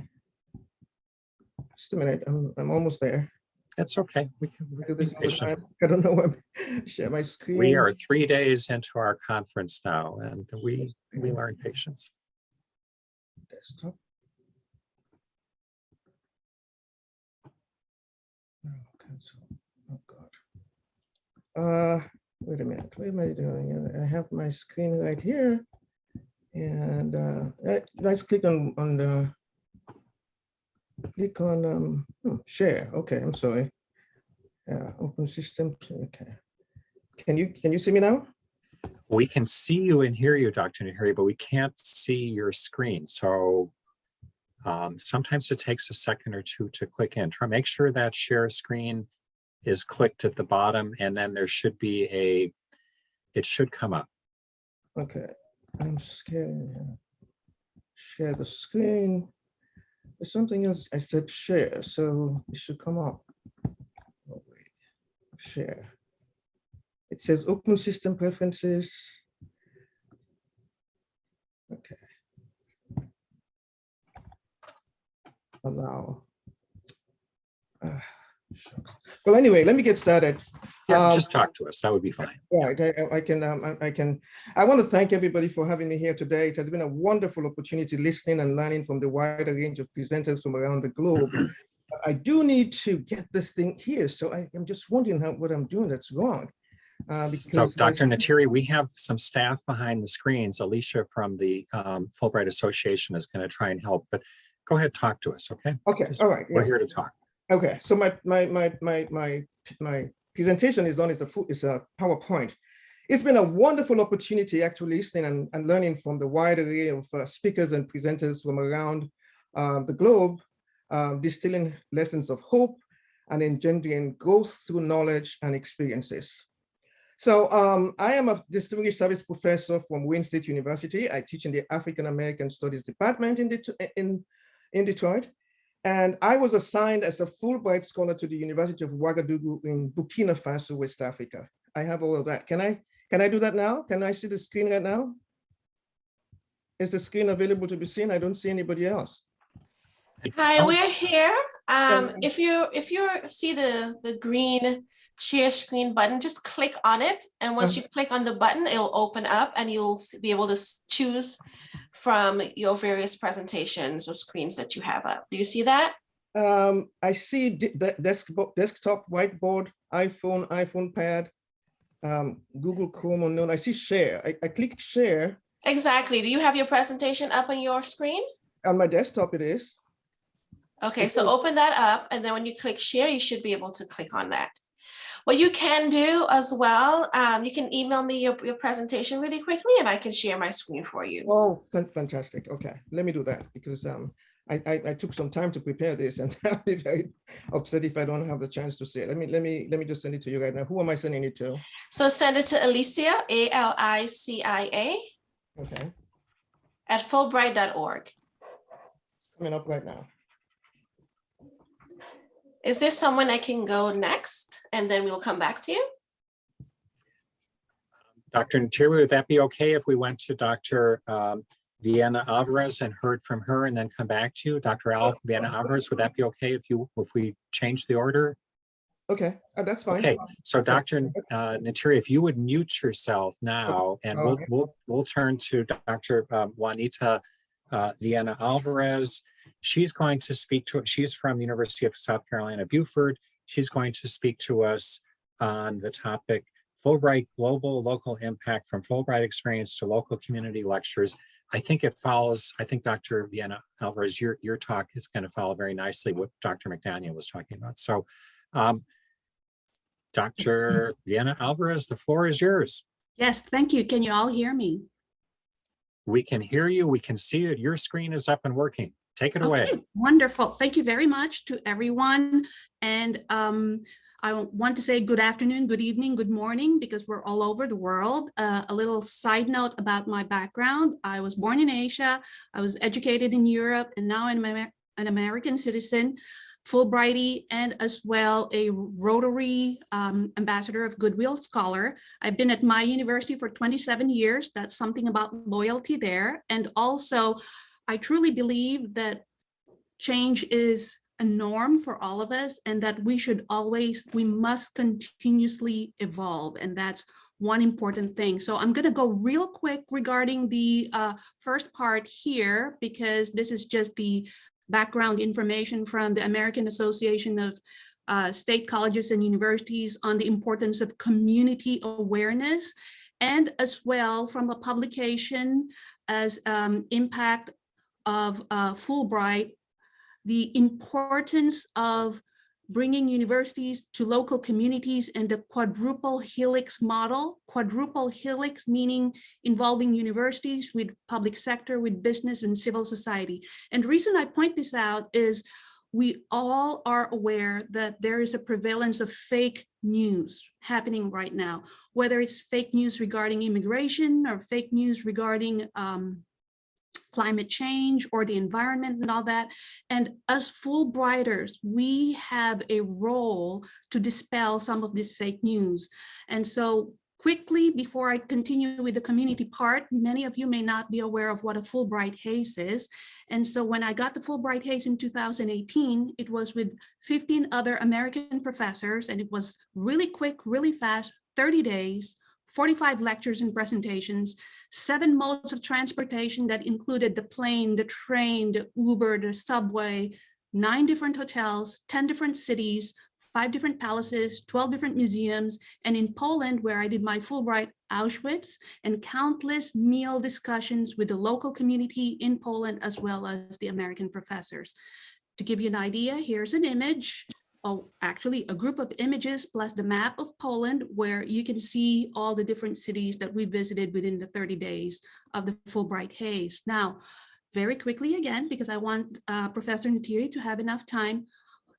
Just a minute, I'm, I'm almost there. It's okay. We can do this all the time. I don't know when, share my screen. We are three days into our conference now and we, we learn patience. Desktop. Oh, cancel. Oh, God. Uh, wait a minute, what am I doing? I have my screen right here. And uh, let's click on, on the, click on um, hmm, share. Okay, I'm sorry. Yeah, open system, okay. Can you, can you see me now? We can see you and hear you, Dr. Ntiri, but we can't see your screen. So um, sometimes it takes a second or two to click in. Try, make sure that share screen is clicked at the bottom and then there should be a, it should come up. Okay, I'm scared. Share the screen. There's something else. I said share, so it should come up. Oh, wait. Share. It says open system preferences. Okay. Allow. Ah, shucks. Well, anyway, let me get started. Yeah, Um, just talk to us. That would be fine. Right, I, I- can, um, I- can, I want to thank everybody for having me here today. It has been a wonderful opportunity listening and learning from the wider range of presenters from around the globe. I do need to get this thing here, so I am just wondering how, what I'm doing that's wrong. Uh, So because I- Dr. Ntiri, we have some staff behind the screens. Alicia from the um, Fulbright Association is going to try and help, but go ahead, talk to us, okay? Okay, all right. We're yeah. here to talk. Okay, so my, my, my, my, my, my presentation is on, is a, is a PowerPoint. It's been a wonderful opportunity actually listening and, and learning from the wide array of uh, speakers and presenters from around uh, the globe, um, distilling lessons of hope and engendering growth through knowledge and experiences. So um, I am a distinguished service professor from Wayne State University. I teach in the African American Studies Department in, Det- in, in Detroit. And I was assigned as a Fulbright scholar to the University of Ouagadougou in Burkina Faso, West Africa. I have all of that. Can I, can I do that now? Can I see the screen right now? Is the screen available to be seen? I don't see anybody else. Hi, we're here. Um, if you, if you see the, the green share screen button, just click on it. And once you click on the button, it'll open up and you'll be able to choose from your various presentations or screens that you have up. Do you see that? Um, I see de- desktop, desktop, whiteboard, iPhone, iPhone pad, um, Google Chrome unknown. I see share. I, I click share Exactly. Do you have your presentation up on your screen? on my desktop. It is. Okay, so open that up and then when you click share, you should be able to click on that. What you can do as well, um, you can email me your, your presentation really quickly and I can share my screen for you. Oh, fantastic. Okay, let me do that because um, I, I, I took some time to prepare this and I'll be very upset if I don't have the chance to see it. Let me, let me, let me just send it to you right now. Who am I sending it to? So send it to Alicia, A L I C I A, Okay, at fulbright.org. coming up right now. Is there someone I can go next? And then we'll come back to you? Dr. Ntiri, would that be okay if we went to Dr. um, Villena Alvarez and heard from her and then come back to you? Dr. Al Villena Alvarez, would that be okay if you, if we change the order? Okay, uh, that's fine. Okay, so Dr. uh, Ntiri, if you would mute yourself now, and we'll, Okay. we'll, we'll turn to Dr. um, Juanita uh, Villena Alvarez. She's going to speak to, she's from the University of South Carolina, Beaufort. She's going to speak to us on the topic Fulbright Global Local Impact from Fulbright Experience to Local Community Lectures. I think it follows, I think Dr. Villena Alvarez, your, your talk is going to follow very nicely what Dr. McDaniel was talking about. So um, Dr. Villena Alvarez, the floor is yours. Yes, thank you. Can you all hear me? We can hear you. We can see it. Your screen is up and working. Take it away. Wonderful. Thank you very much to everyone. And um, I want to say good afternoon, good evening, good morning, because we're all over the world. Uh, a little side note about my background. I was born in Asia. I was educated in Europe and now I'm an American citizen. Fulbrighty and as well a Rotary um, Ambassador of Goodwill Scholar. I've been at my university for 27 years. That's something about loyalty there. And also, I truly believe that change is a norm for all of us and that we should always, we must continuously evolve. And that's one important thing. So I'm going to go real quick regarding the uh, first part here, because this is just the background information from the American Association of uh, State Colleges and Universities on the importance of community awareness, and as well from a publication as um, impact of uh, Fulbright, the importance of bringing universities to local communities and the quadruple helix model. Quadruple helix meaning involving universities with public sector, with business and civil society. And the reason I point this out is we all are aware that there is a prevalence of fake news happening right now, whether it's fake news regarding immigration or fake news regarding um, climate change or the environment and all that. And as Fulbrighters, we have a role to dispel some of this fake news. And so quickly, before I continue with the community part, many of you may not be aware of what a Fulbright Hays is. And so when I got the Fulbright Hays in 2018, it was with 15 other American professors, and it was really quick, really fast, 30 days, 45 lectures and presentations, seven modes of transportation that included the plane, the train, the Uber, the subway, nine different hotels, 10 different cities, five different palaces, 12 different museums, and in Poland, where I did my Fulbright Auschwitz, and countless meal discussions with the local community in Poland, as well as the American professors. To give you an idea, here's an image oh, actually a group of images plus the map of Poland where you can see all the different cities that we visited within the 30 days of the Fulbright Hays. Now, very quickly again, because I want uh, Professor Ntiri to have enough time,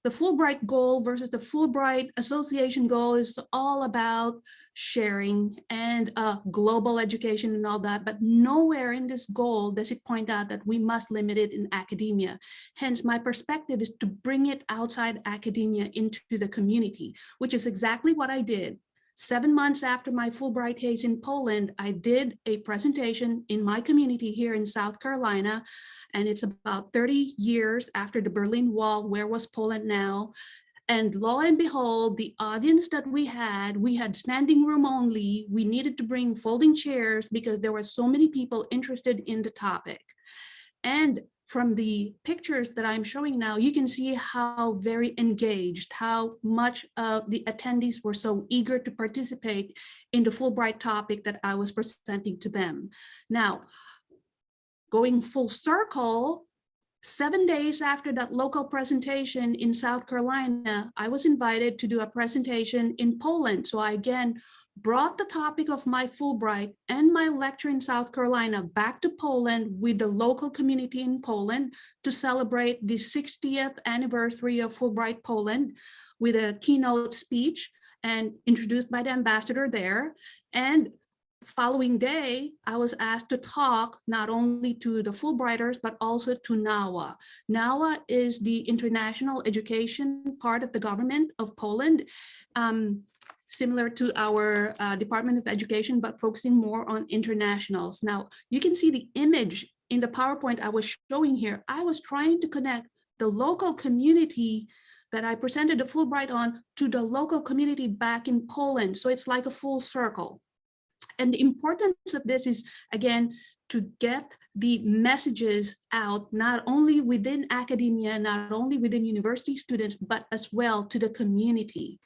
the Fulbright goal versus the Fulbright Association goal is all about sharing and uh, global education and all that, but nowhere in this goal does it point out that we must limit it in academia. Hence, my perspective is to bring it outside academia into the community, which is exactly what I did. Seven months after my Fulbright Hays in Poland, I did a presentation in my community here in South Carolina, and it's about 30 years after the Berlin Wall, where was Poland now? And lo and behold, the audience that we had, we had standing room only. We needed to bring folding chairs because there were so many people interested in the topic. And from the pictures that I'm showing now, you can see how very engaged, how much of the attendees were so eager to participate in the Fulbright topic that I was presenting to them. Now, going full circle, seven days after that local presentation in South Carolina, I was invited to do a presentation in Poland. So I again brought the topic of my Fulbright and my lecture in South Carolina back to Poland with the local community in Poland to celebrate the 60th anniversary of Fulbright Poland with a keynote speech and introduced by the ambassador there. And following day, I was asked to talk not only to the Fulbrighters, but also to NAWA. NAWA is the international education part of the government of Poland. Um, similar to our uh, Department of Education, but focusing more on internationals. Now, you can see the image in the PowerPoint I was showing here. I was trying to connect the local community that I presented the Fulbright on to the local community back in Poland. So it's like a full circle. And the importance of this is, again, to get the messages out, not only within academia, not only within university students, but as well to the community.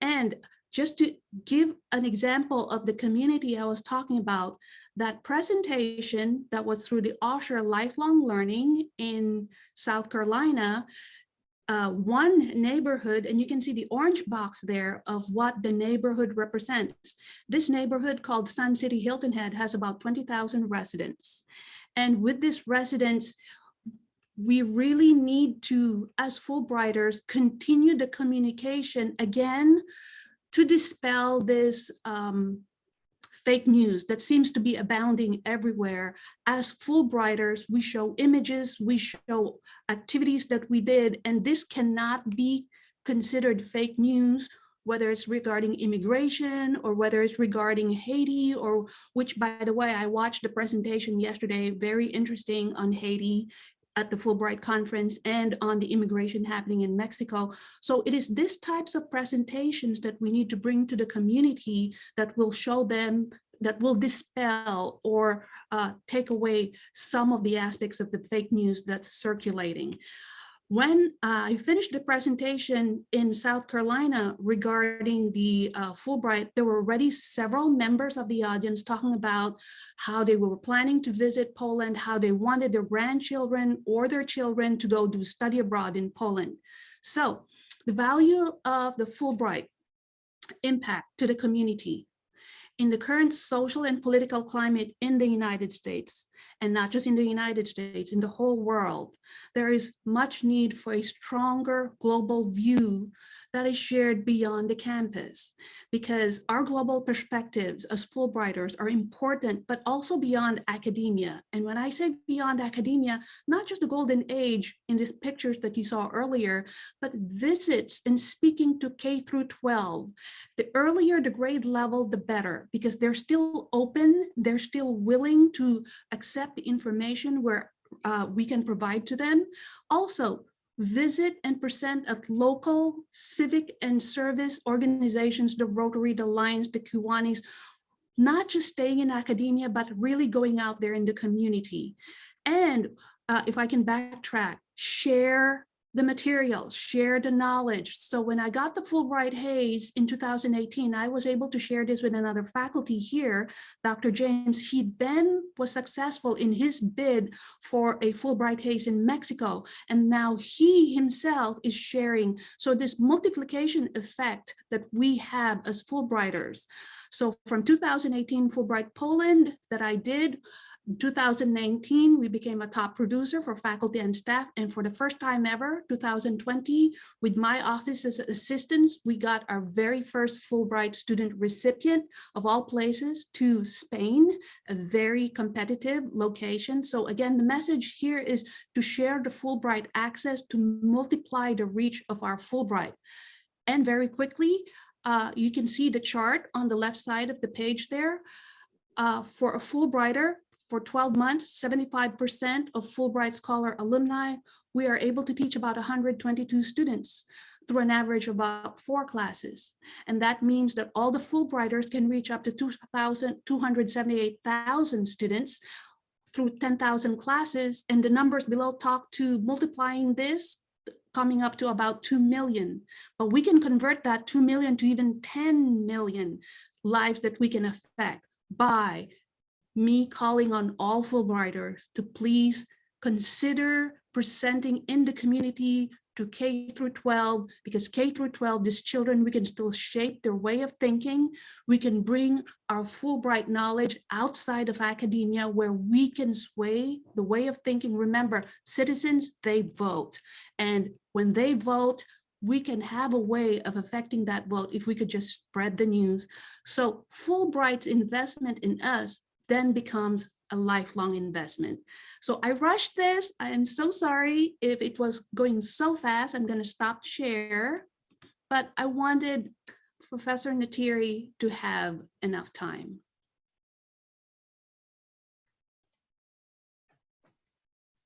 And just to give an example of the community I was talking about, that presentation that was through the Osher Lifelong Learning in South Carolina, uh, one neighborhood, and you can see the orange box there of what the neighborhood represents. This neighborhood called Sun City Hilton Head has about 20,000 residents. And with this residents, we really need to, as Fulbrighters, continue the communication again to dispel this um, fake news that seems to be abounding everywhere. As Fulbrighters, we show images, we show activities that we did, and this cannot be considered fake news, whether it's regarding immigration or whether it's regarding Haiti or which, by the way, I watched the presentation yesterday, very interesting on Haiti at the Fulbright conference and on the immigration happening in Mexico. So it is these types of presentations that we need to bring to the community that will show them that will dispel or uh, take away some of the aspects of the fake news that's circulating. When I finished the presentation in South Carolina regarding the uh, Fulbright, there were already several members of the audience talking about how they were planning to visit Poland, how they wanted their grandchildren or their children to go do study abroad in Poland. So the value of the Fulbright impact to the community in the current social and political climate in the United States, and not just in the United States, in the whole world, there is much need for a stronger global view that is shared beyond the campus because our global perspectives as Fulbrighters are important, but also beyond academia. And when I say beyond academia, not just the golden age in these pictures that you saw earlier, but visits and speaking to K through 12. The earlier the grade level, the better, because they're still open, they're still willing to accept the information where uh, we can provide to them. Also, visit and present at local civic and service organizations, the Rotary, the Lions, the Kiwanis, not just staying in academia, but really going out there in the community. And uh, if I can backtrack, share the material, share the knowledge. So when I got the Fulbright Hays in 2018, I was able to share this with another faculty here, Dr. James. He then was successful in his bid for a Fulbright Hays in Mexico. And now he himself is sharing. So this multiplication effect that we have as Fulbrighters. So from 2018 Fulbright Poland that I did, 2019, we became a top producer for faculty and staff. And for the first time ever, 2020, with my office as assistants, we got our very first Fulbright student recipient of all places to Spain, a very competitive location. So again, the message here is to share the Fulbright access to multiply the reach of our Fulbright. And very quickly, uh, you can see the chart on the left side of the page there. Uh, for a Fulbrighter, for 12 months, 75% of Fulbright Scholar alumni, we are able to teach about 122 students through an average of about four classes. And that means that all the Fulbrighters can reach up to 278,000 students through 10,000 classes. And the numbers below talk to multiplying this coming up to about 2 million. But we can convert that 2 million to even 10 million lives that we can affect by me calling on all Fulbrighters to please consider presenting in the community to K through 12, because K through 12, these children, we can still shape their way of thinking. We can bring our Fulbright knowledge outside of academia where we can sway the way of thinking. Remember, citizens, they vote. And when they vote, we can have a way of affecting that vote if we could just spread the news. So Fulbright's investment in us then becomes a lifelong investment. So I rushed this. I am so sorry if it was going so fast. I'm going to stop to share, but I wanted Professor Ntiri to have enough time.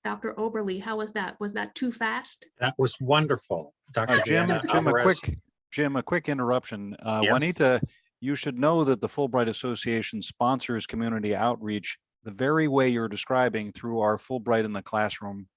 Dr. Oberly, how was that? Was that too fast? That was wonderful. Uh, Dr. Jim, Jim, a quick, Jim, a quick interruption. Uh, Yes. Juanita, you should know that the Fulbright Association sponsors community outreach the very way you're describing through our Fulbright in the Classroom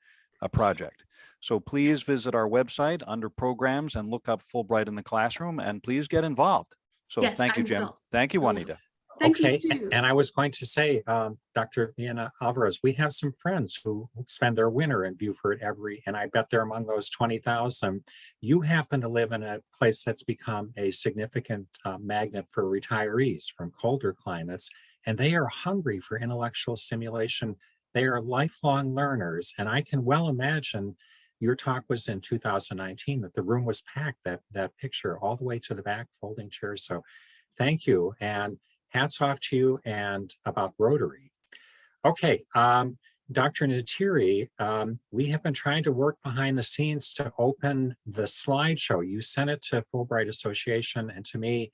uh, project. So please visit our website under programs and look up Fulbright in the Classroom and please get involved. So Yes, thank you, Jim. Thank you, Juanita. Thank Okay, and I was going to say, um, Dr. Villena Alvarez, we have some friends who spend their winter in Beaufort every, and I bet they're among those twenty thousand. You happen to live in a place that's become a significant uh, magnet for retirees from colder climates, and they are hungry for intellectual stimulation. They are lifelong learners, and I can well imagine your talk was in two thousand nineteen, that the room was packed, that, that picture all the way to the back, folding chairs. So thank you. And hats off to you and about Rotary. Okay, um, Dr. Ntiri, um, we have been trying to work behind the scenes to open the slideshow. You sent it to Fulbright Association and to me,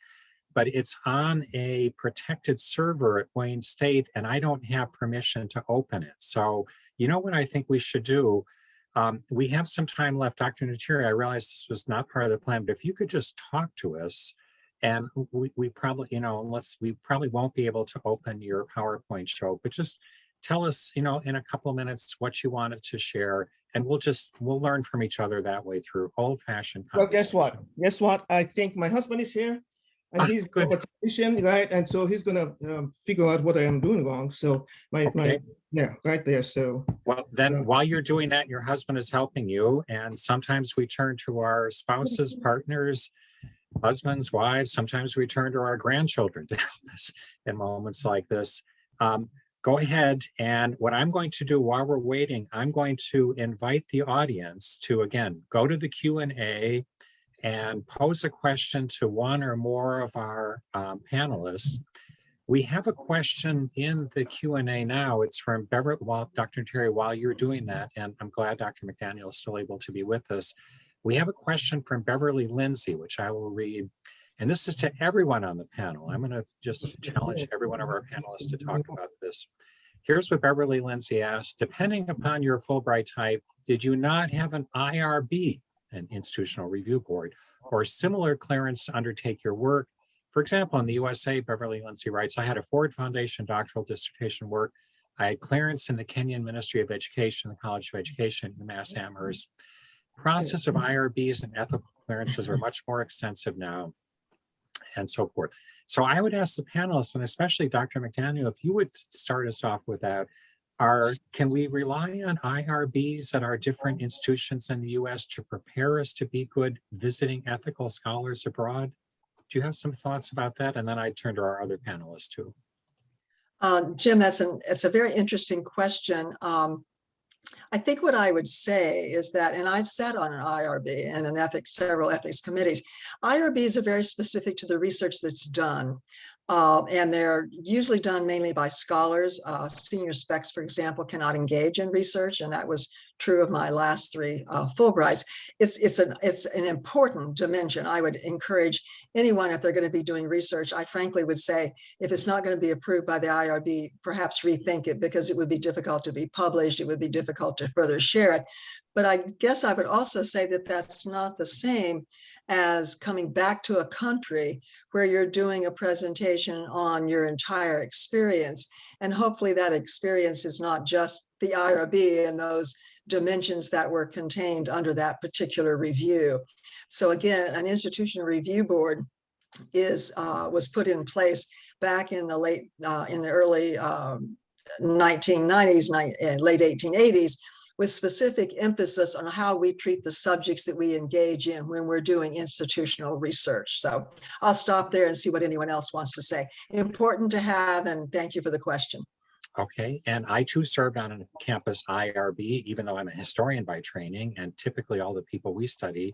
but it's on a protected server at Wayne State and I don't have permission to open it. So you know what I think we should do? Um, we have some time left. Dr. Ntiri, I realize this was not part of the plan, but if you could just talk to us and we, we probably, you know, unless we probably won't be able to open your PowerPoint show, but just tell us, you know, in a couple of minutes what you wanted to share. And we'll just, we'll learn from each other that way through old fashioned. Well, guess what? Guess what? I think my husband is here and Ah, he's a good. technician, right? And so he's gonna um, figure out what I am doing wrong. So my, my, yeah, right there. So Well, then while you're doing that, your husband is helping you. And sometimes we turn to our spouses, partners, husbands, wives. Sometimes we turn to our grandchildren to help us in moments like this. Um, go ahead. And what I'm going to do while we're waiting, I'm going to invite the audience to, again, go to the Q and pose a question to one or more of our um, panelists. We have a question in the Q and A now. It's from while Dr. Terry, while you're doing that, and I'm glad Dr. McDaniel is still able to be with us. We have a question from Beverly Lindsay, which I will read. And this is to everyone on the panel. I'm going to just challenge every one of our panelists to talk about this. Here's what Beverly Lindsay asked. Depending upon your Fulbright type, did you not have an IRB, an institutional review board, or similar clearance to undertake your work? For example, in the USA, Beverly Lindsay writes, I had a Ford Foundation doctoral dissertation work. I had clearance in the Kenyan Ministry of Education, the College of Education, UMass Amherst. Process of IRBs and ethical clearances are much more extensive now and so forth. So I would ask the panelists, and especially Dr. McDaniel, if you would start us off with that. Are, can we rely on IRBs at our different institutions in the US to prepare us to be good visiting ethical scholars abroad? Do you have some thoughts about that? And then I turn to our other panelists too. Uh, Jim, that's an, it's a very interesting question. Um, I think what I would say is that, and I've sat on an IRB and an ethics, several ethics committees. IRBs are very specific to the research that's done. Uh, and they're usually done mainly by scholars. Uh, senior specs, for example, cannot engage in research, and that was true of my last three uh, Fulbrights. It's it's an it's an important dimension. I would encourage anyone if they're going to be doing research. I frankly would say if it's not going to be approved by the IRB, perhaps rethink it because it would be difficult to be published. It would be difficult to further share it. But I guess I would also say that that's not the same as coming back to a country where you're doing a presentation on your entire experience. And hopefully that experience is not just the IRB and those dimensions that were contained under that particular review. So again, an institutional review board is uh, was put in place back in the late uh, in the early um, 1990s, ni- late 1880s, with specific emphasis on how we treat the subjects that we engage in when we're doing institutional research. So I'll stop there and see what anyone else wants to say. Important to have, and thank you for the question. Okay, and I too served on a campus IRB, even though I'm a historian by training, and typically all the people we study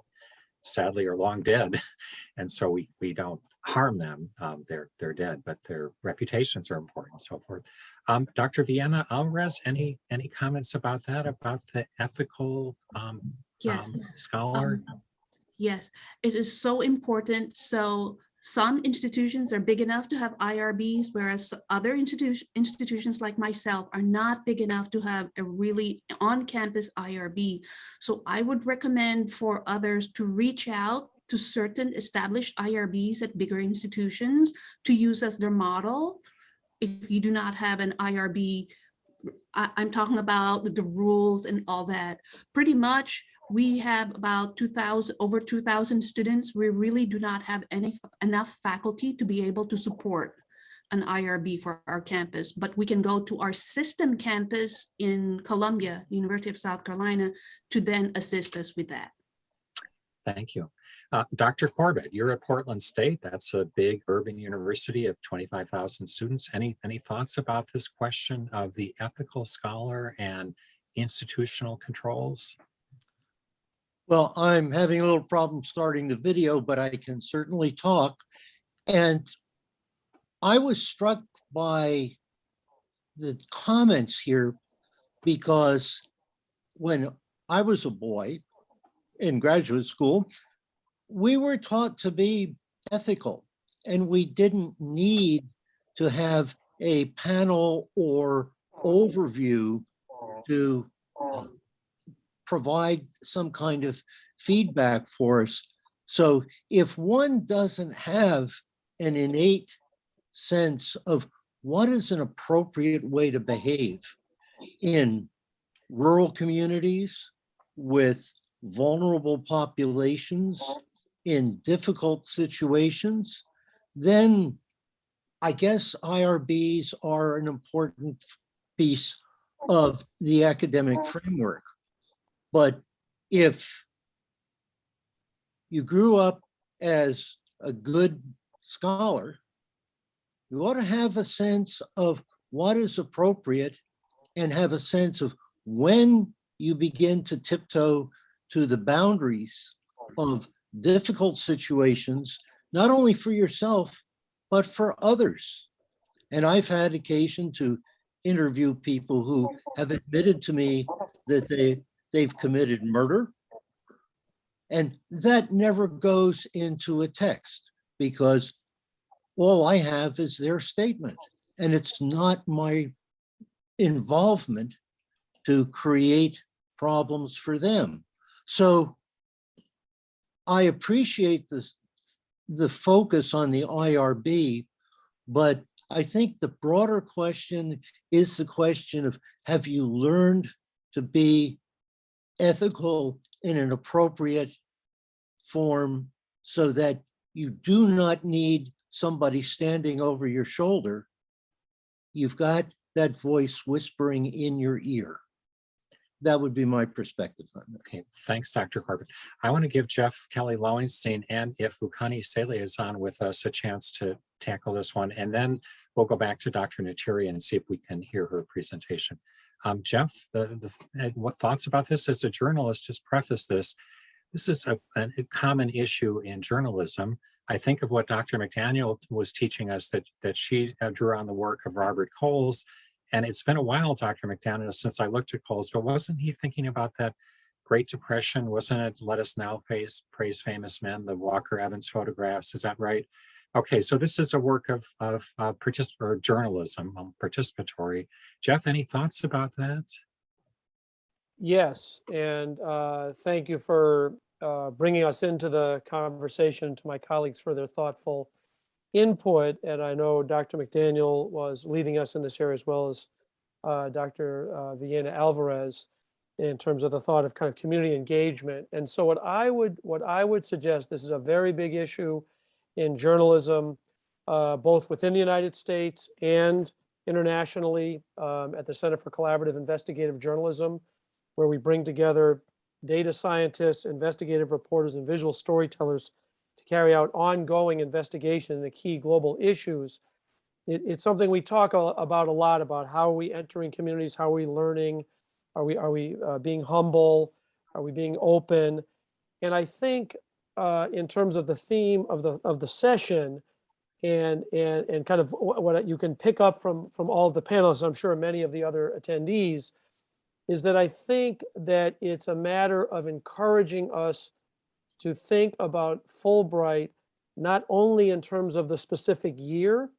sadly are long dead. And so we, we don't harm them. Um, they're, they're dead, but their reputations are important and so forth. Um, Dr. Villena Alvarez, any, any comments about that, about the ethical um, Yes. um, scholar? Um, Yes, it is so important. So some institutions are big enough to have IRBs, whereas other institution, institutions like myself are not big enough to have a really on-campus IRB. So I would recommend for others to reach out to certain established IRBs at bigger institutions to use as their model. If you do not have an IRB, I, I'm talking about the rules and all that. Pretty much we have about 2000, over 2000 students. We really do not have any, enough faculty to be able to support an IRB for our campus, but we can go to our system campus in Columbia, University of South Carolina, to then assist us with that. Thank you. Uh, Dr. Corbett, you're at Portland State. That's a big urban university of 25,000 students. Any, any thoughts about this question of the ethical scholar and institutional controls? Well, I'm having a little problem starting the video, but I can certainly talk. And I was struck by the comments here because when I was a boy in graduate school, we were taught to be ethical and we didn't need to have a panel or overview to uh, provide some kind of feedback for us. So if one doesn't have an innate sense of what is an appropriate way to behave in rural communities with vulnerable populations in difficult situations, then I guess IRBs are an important piece of the academic framework. But if you grew up as a good scholar, you ought to have a sense of what is appropriate and have a sense of when you begin to tiptoe to the boundaries of difficult situations, not only for yourself, but for others. And I've had occasion to interview people who have admitted to me that they, they've committed murder. And that never goes into a text because all I have is their statement. And it's not my involvement to create problems for them. So I appreciate this, the focus on the IRB, but I think the broader question is the question of have you learned to be ethical in an appropriate form so that you do not need somebody standing over your shoulder. You've got that voice whispering in your ear. That would be my perspective on that. Okay, thanks, Dr. Corbett. I want to give Jeff Kelly Lowenstein and if Vukani Sele is on with us a chance to tackle this one, and then we'll go back to Dr. Ntiri and see if we can hear her presentation. Um, Jeff, the, the, what thoughts about this as a journalist, just preface this. This is a, a common issue in journalism. I think of what Dr. McDaniel was teaching us that, that she uh, drew on the work of Robert Coles and it's been a while, Dr. McDaniel, since I looked at Coles, but wasn't he thinking about that Great Depression? Wasn't it Let Us Now Face, praise Famous Men, the Walker Evans photographs? Is that right? Okay, so this is a work of, of uh, journalism, um, participatory. Jeff, any thoughts about that? Yes, and uh, thank you for uh, bringing us into the conversation to my colleagues for their thoughtful input, and I know Dr. McDaniel was leading us in this area as well as uh, Dr. Uh, Villena Alvarez in terms of the thought of kind of community engagement. And so what I would what I would suggest, this is a very big issue in journalism, uh, both within the United States and internationally um, at the Center for Collaborative Investigative Journalism, where we bring together data scientists, investigative reporters, and visual storytellers to carry out ongoing investigation into key global issues. It, it's something we talk about a lot about how are we entering communities, how are we learning, are we are we uh, being humble, are we being open, and I think uh, in terms of the theme of the of the session, and and and kind of what you can pick up from from all the panelists, I'm sure many of the other attendees, is that I think that it's a matter of encouraging us to think about Fulbright, not only in terms of the specific year,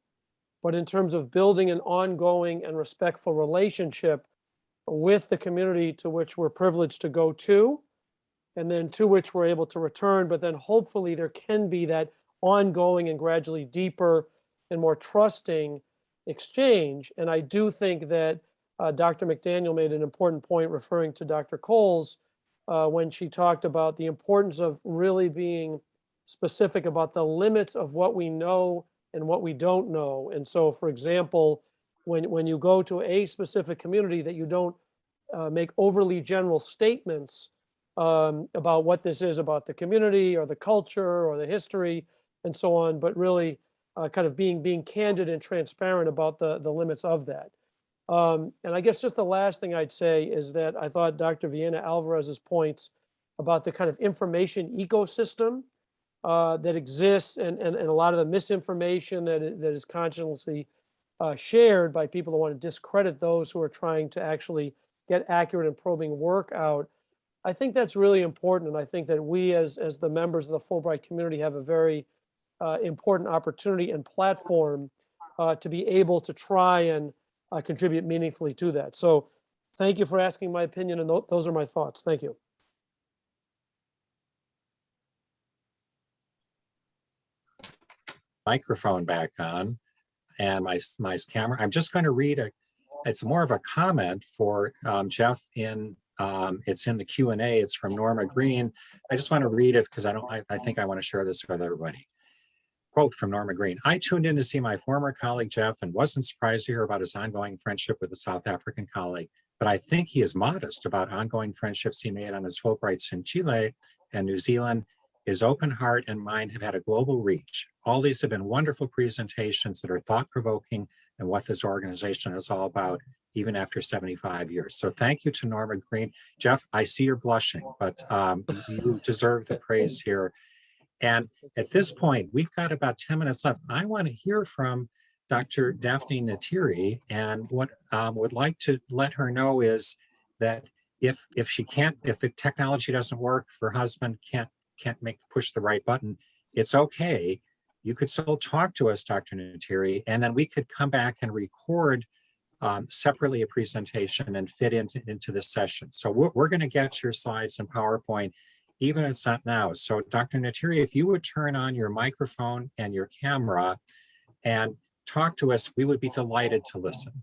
but in terms of building an ongoing and respectful relationship with the community to which we're privileged to go to, and then to which we're able to return. But then hopefully there can be that ongoing and gradually deeper and more trusting exchange. And I do think that uh, Dr. McDaniel made an important point referring to Dr. Coles uh, when she talked about the importance of really being specific about the limits of what we know and what we don't know. And so, for example, when, when you go to a specific community that you don't uh, make overly general statements um, about what this is about the community or the culture or the history and so on, but really uh, kind of being being candid and transparent about the the limits of that. Um, and I guess just the last thing I'd say is that I thought Dr. Villena Alvarez's points about the kind of information ecosystem uh, that exists and, and, and a lot of the misinformation that, that is consciously uh, shared by people who want to discredit those who are trying to actually get accurate and probing work out. I think that's really important. And I think that we as, as the members of the Fulbright community have a very uh, important opportunity and platform uh, to be able to try and uh, contribute meaningfully to that. So thank you for asking my opinion and tho- those are my thoughts. Thank you. microphone back on and my, my camera. I'm just going to read a, it's more of a comment for um, Jeff in, um, it's in the Q and A. It's from Norma Green. I just want to read it because I don't, I, I think I want to share this with everybody. Quote from Norma Green. I tuned in to see my former colleague Jeff and wasn't surprised to hear about his ongoing friendship with a South African colleague. But I think he is modest about ongoing friendships he made on his Fulbrights in Chile and New Zealand his open heart and mind have had a global reach. All these have been wonderful presentations that are thought-provoking and what this organization is all about, even after 75 years. So thank you to Norma Green. Jeff, I see you're blushing, but um, you deserve the praise here. And at this point, we've got about 10 minutes left. I want to hear from Dr. Daphne Ntiri and what um, would like to let her know is that if if she can't, if the technology doesn't work, if her husband can't can't make push the right button, it's okay. You could still talk to us, Dr. Ntiri, and then we could come back and record um, separately a presentation and fit into, into the session. So we're, we're going to get your slides and PowerPoint, even if it's not now. So Dr. Ntiri, if you would turn on your microphone and your camera and talk to us, we would be delighted to listen.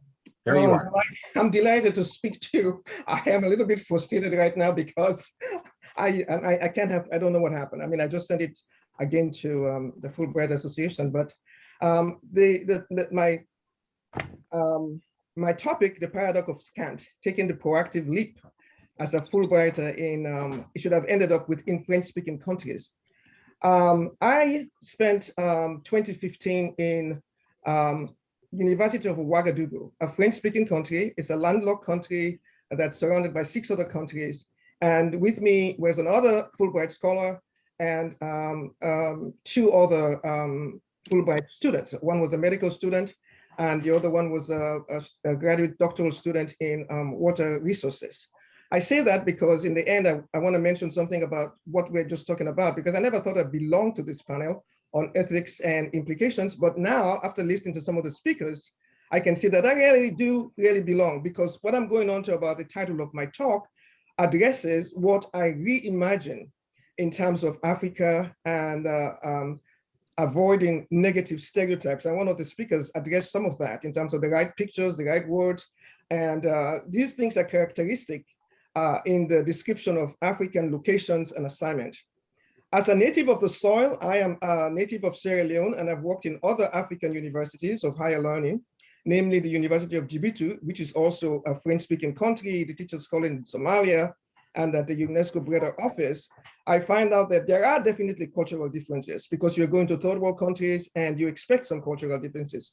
There you Oh, are. I'm delighted to speak to you. I am a little bit frustrated right now because I, I, I can't have, I don't know what happened. I mean, I just sent it again to um, the Fulbright Association, but um, the, the, the- my, um, my topic, the paradox of Scant, taking the proactive leap as a Fulbrighter in, um, it should have ended up within French-speaking countries. Um, I spent um, 2015 in um, University of Ouagadougou, a French-speaking country. It's a landlocked country that's surrounded by six other countries. And with me was another Fulbright scholar and um, two other Fulbright students. One was a medical student and the other one was a, a- a graduate doctoral student in um, water resources. I say that because in the end, I, I want to mention something about what we're just talking about, because I never thought I belonged to this panel on ethics and implications. But now, after listening to some of the speakers, I can see that I really do really belong because what I'm going on to about the title of my talk addresses what I reimagine in terms of Africa and uh, um, avoiding negative stereotypes. And one of the speakers addressed some of that in terms of the right pictures, the right words. And uh, these things are characteristic uh, in the description of African locations and assignment. As a native of the soil, I am a native of Sierra Leone and I've worked in other African universities of higher learning, namely the University of Djibouti, which is also a French-speaking country, the Teachers College in Somalia, and at the UNESCO Breda office, I find out that there are definitely cultural differences because you're going to third world countries and you expect some cultural differences.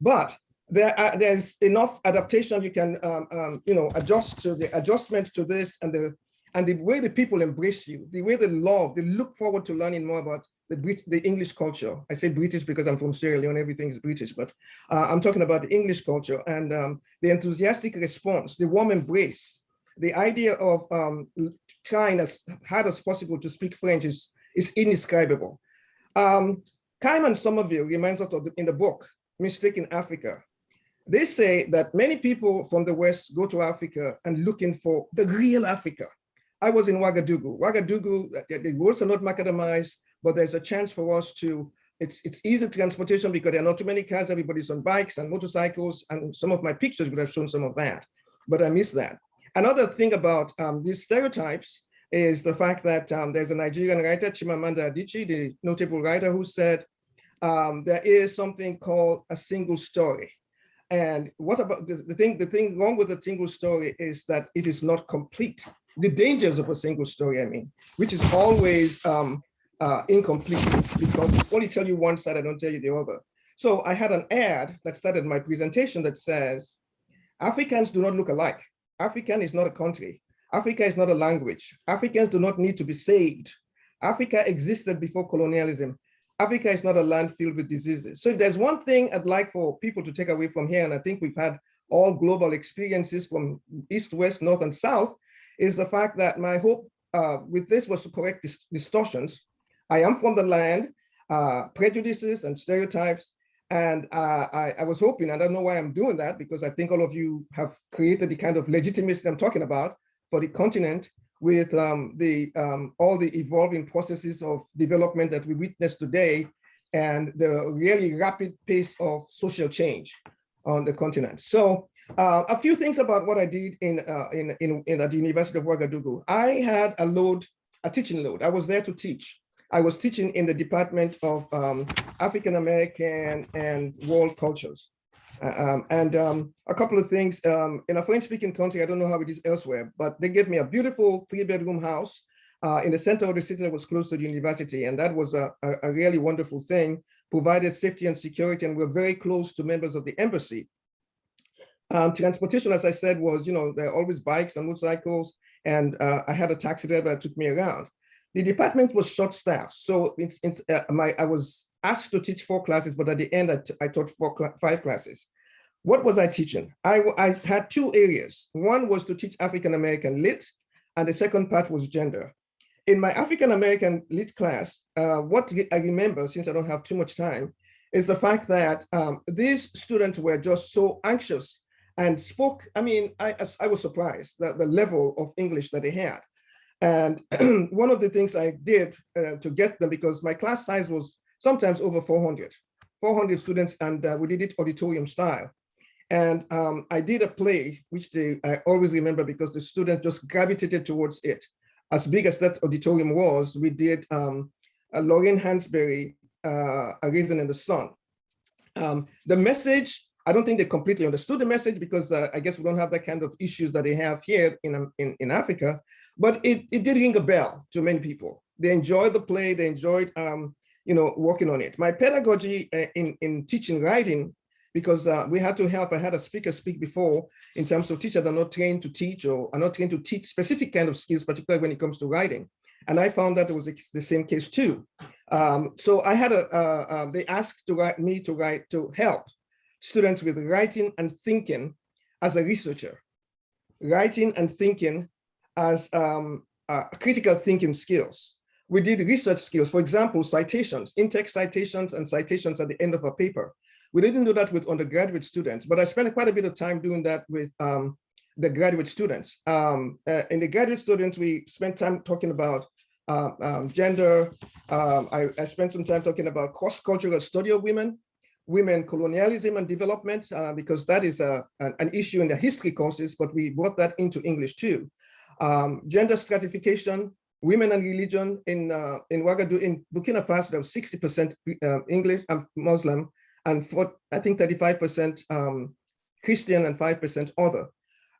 But there are, there's enough adaptation you can um, um, you know adjust to the adjustment to this and the and the way the people embrace you, the way they love, they look forward to learning more about the Brit the English culture. I say British because I'm from Sierra Leone, everything is British, but uh, I'm talking about the English culture and um, the enthusiastic response, the warm embrace, the idea of um, trying as hard as possible to speak French is, is indescribable. Um, Kaiman Somerville reminds us of the, in the book, Mistaking Africa. They say that many people from the West go to Africa and looking for the real Africa. I was in Ouagadougou. Ouagadougou, the, the roads are not macadamized, but there's a chance for us to, it's, it's easy transportation because there are not too many cars, everybody's on bikes and motorcycles, and some of my pictures would have shown some of that, but I miss that. Another thing about um, these stereotypes, is the fact that um, there's a Nigerian writer, Chimamanda Adichie, the notable writer who said, um, there is something called a single story. And what about the, the thing, the thing wrong with a single story is that it is not complete. The dangers of a single story, I mean, which is always um, uh, incomplete because I only tell you one side, I don't tell you the other. So I had an ad that started my presentation that says, Africans do not look alike. African is not a country. Africa is not a language. Africans do not need to be saved. Africa existed before colonialism. Africa is not a land filled with diseases. So there's one thing I'd like for people to take away from here, and I think we've had all global experiences from east, west, north, and south, is the fact that my hope uh, with this was to correct dis distortions. I am from the land, uh, prejudices and stereotypes, and uh, I, I, was hoping, I don't know why I'm doing that, because I think all of you have created the kind of legitimacy I'm talking about for the continent with um, the um, all the evolving processes of development that we witness today and the really rapid pace of social change on the continent. So uh, a few things about what I did in, uh, in, in, in at the University of Ouagadougou. I had a load, a teaching load. I was there to teach. I was teaching in the Department of um, African American and World Cultures. Uh, um, and um, a couple of things um, in a French speaking country, I don't know how it is elsewhere, but they gave me a beautiful three bedroom house uh, in the center of the city that was close to the university. And that was a, a, a, really wonderful thing, provided safety and security, and we're very close to members of the embassy. Um, transportation, as I said, was, you know, there are always bikes and motorcycles, and uh, I had a taxi driver that took me around. The department was short staffed, so it's, it's uh, my I was asked to teach four classes, but at the end I, I taught four five classes. What was I teaching? I, I had two areas. One was to teach African American lit, and the second part was gender. In my African American lit class, uh, what I remember, since I don't have too much time, is the fact that um, these students were just so anxious and spoke, I mean, I, I was surprised that the level of English that they had. And one of the things I did uh, to get them, because my class size was sometimes over 400, 400 students, and uh, we did it auditorium style. And um, I did a play, which they, I always remember because the students just gravitated towards it. As big as that auditorium was, we did um, a Lorraine Hansberry, uh, A Raisin in the Sun. Um, the message, I don't think they completely understood the message because uh, I guess we don't have that kind of issues that they have here in, um, in, in Africa, but it, it did ring a bell to many people. They enjoyed the play, they enjoyed um, you know, working on it. My pedagogy uh, in, in teaching writing, because uh, we had to help, I had a speaker speak before in terms of teachers are not trained to teach or are not trained to teach specific kind of skills, particularly when it comes to writing. And I found that it was the same case too. Um, so I had a, uh, uh, they asked to write me to write, to help students with writing and thinking as a researcher, writing and thinking as um, uh, critical thinking skills we did research skills, for example, citations, in-text citations and citations at the end of a paper. We didn't do that with undergraduate students, but I spent quite a bit of time doing that with um, the graduate students. Um, uh, in the graduate students, we spent time talking about uh, um, gender. Um, I, I, spent some time talking about cross-cultural study of women, women colonialism and development, uh, because that is a, an issue in the history courses, but we brought that into English too. Um, gender stratification, women and religion in uh, in Ouagadougou, in Burkina Faso, there was 60% uh, English and Muslim, and for, I think 35% um, Christian and 5% other.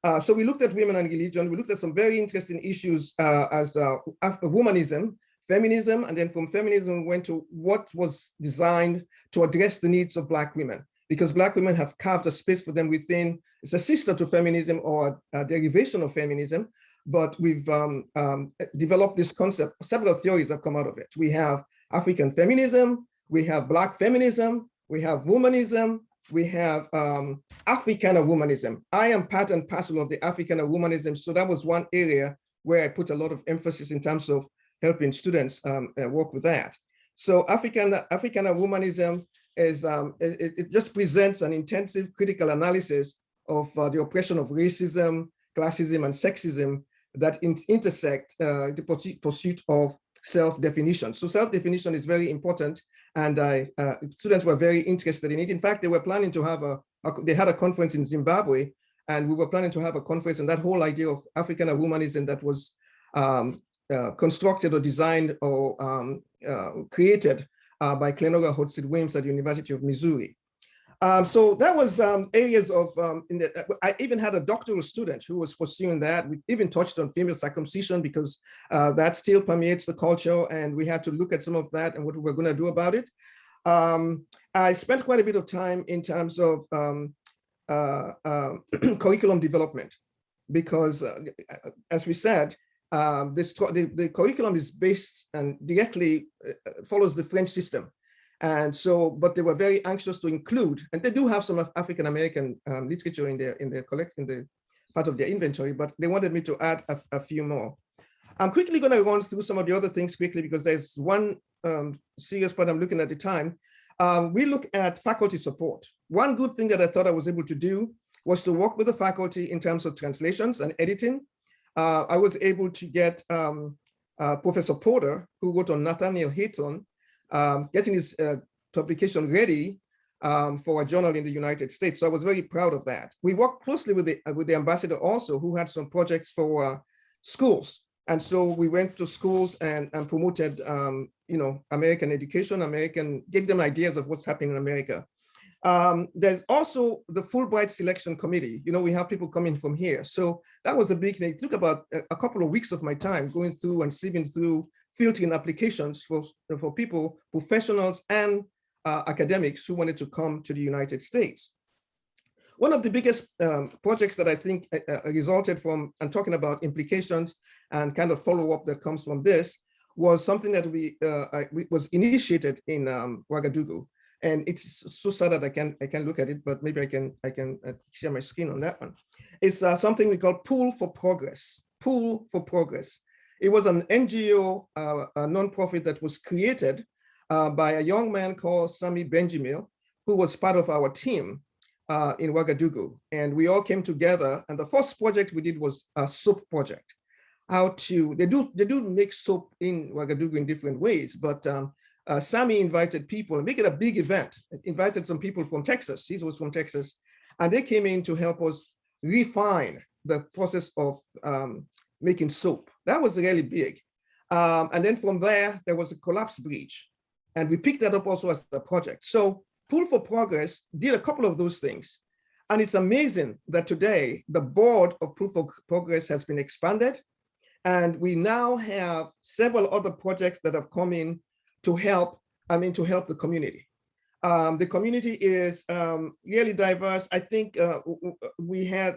Uh, so we looked at women and religion. We looked at some very interesting issues uh, as uh, womanism, feminism, and then from feminism we went to what was designed to address the needs of Black women, because Black women have carved a space for them within, it's a sister to feminism or a derivation of feminism, but we've um, um, developed this concept, several theories have come out of it. We have African feminism, we have Black feminism, we have womanism, we have um, Africana womanism. I am part and parcel of the Africana womanism, so that was one area where I put a lot of emphasis in terms of helping students um, uh, work with that. So African Africana womanism is um, it, it, just presents an intensive critical analysis of uh, the oppression of racism, classism, and sexism that in intersect uh, the pursuit of self-definition. So self-definition is very important and I, uh, students were very interested in it. In fact, they were planning to have a, a, they had a conference in Zimbabwe and we were planning to have a conference and that whole idea of African womanism that was um, uh, constructed or designed or um, uh, created uh, by Clenora Hudson-Weems at the University of Missouri. Um, so that was um, areas of, um, the, I even had a doctoral student who was pursuing that. We even touched on female circumcision because uh, that still permeates the culture and we had to look at some of that and what we were gonna do about it. Um, I spent quite a bit of time in terms of um, uh, uh, curriculum development because uh, as we said, this, the, the curriculum is based and directly uh, follows the French system. And so, but they were very anxious to include, and they do have some African American um, literature in their in their collect in the part of their inventory, but they wanted me to add a, a few more. I'm quickly going to run through some of the other things quickly because there's one um, serious part I'm looking at the time. Um, we look at faculty support. One good thing that I thought I was able to do was to work with the faculty in terms of translations and editing. Uh, I was able to get uh, Professor Porter, who wrote on Nathaniel Hawthorne, um, getting his uh, publication ready um, for a journal in the United States. So I was very proud of that. We worked closely with the, uh, with the ambassador also, who had some projects for uh, schools. And so we went to schools and, and promoted, um, you know, American education, American, gave them ideas of what's happening in America. Um, there's also the Fulbright Selection Committee. You know, we have people coming from here. So that was a big thing. It took about a, a couple of weeks of my time going through and sieving through filtering applications for, for people, professionals and uh, academics who wanted to come to the United States. One of the biggest um, projects that I think uh, uh resulted from, and talking about implications and kind of follow up that comes from this, was something that we, uh, I, was initiated in um, Ouagadougou. And it's so sad that I can I can look at it, but maybe I can I can uh, share my screen on that one. It's uh, something we call Pool for Progress. Pool for Progress. It was an NGO, uh, a nonprofit that was created uh, by a young man called Sami Benjamil, who was part of our team uh, in Ouagadougou. And we all came together. And the first project we did was a soap project. How to, they do, they do make soap in Ouagadougou in different ways, but um, uh, Sami invited people and make it a big event, invited some people from Texas, he was from Texas, and they came in to help us refine the process of um, making soap. That was really big. Um, and then from there, there was a collapse bridge. And we picked that up also as a project. So Pool for Progress did a couple of those things. And it's amazing that today the board of Pool for Progress has been expanded. And we now have several other projects that have come in to help, I mean, to help the community. Um, the community is um, really diverse. I think uh, we had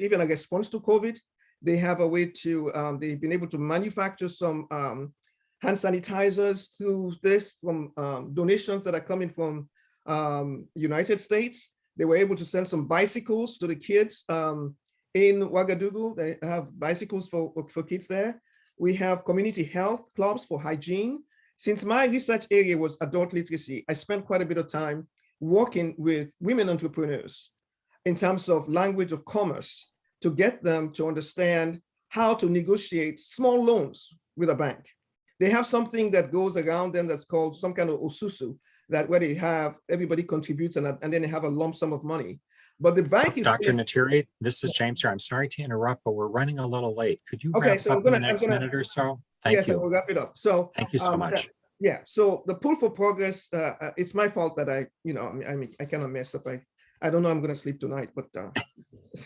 even a response to COVID. They have a way to, um, they've been able to manufacture some um, hand sanitizers through this from um, donations that are coming from um, United States. They were able to send some bicycles to the kids um, in Ouagadougou. They have bicycles for, for kids there. We have community health clubs for hygiene. Since my research area was adult literacy, I spent quite a bit of time working with women entrepreneurs in terms of language of commerce to get them to understand how to negotiate small loans with a bank. They have something that goes around them that's called some kind of osusu, that where they have everybody contributes and, and then they have a lump sum of money. But the bank So, is Dr. Ntiri, this is James here. I'm sorry to interrupt, but we're running a little late. Could you Okay, wrap so up in the gonna- next gonna- minute or so? Thank you. yes, I will wrap it up. So Thank you so um, much. Yeah, so the pull for progress, uh, uh, it's my fault that I, you know, I mean, I, mean, I kind of messed up. I, I don't know I'm gonna sleep tonight, but, uh,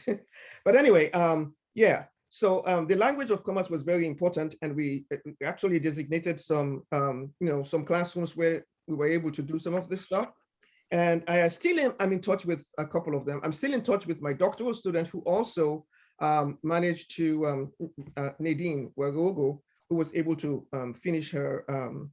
but anyway, um, yeah. So um, the language of commerce was very important and we uh, actually designated some, um, you know, some classrooms where we were able to do some of this stuff. And I still am, I'm in touch with a couple of them. I'm still in touch with my doctoral student who also um, managed to, um, uh, Nadine Wagogo, who was able to um, finish her um,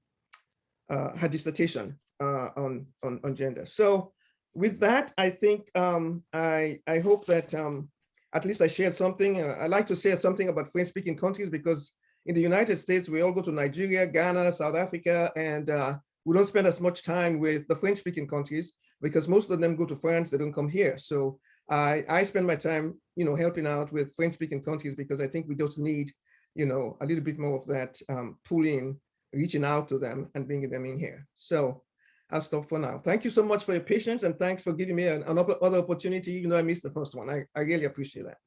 uh, her dissertation uh, on, on on gender. So with that, I think um, I I hope that um, at least I shared something. Uh, I like to share something about French-speaking countries because in the United States we all go to Nigeria, Ghana, South Africa, and uh, we don't spend as much time with the French-speaking countries because most of them go to France. They don't come here. So I I spend my time you know helping out with French-speaking countries because I think we just need you know, a little bit more of that um, pulling, reaching out to them and bringing them in here. So I'll stop for now. Thank you so much for your patience and thanks for giving me an, another opportunity, even though I missed the first one. I, I really appreciate that.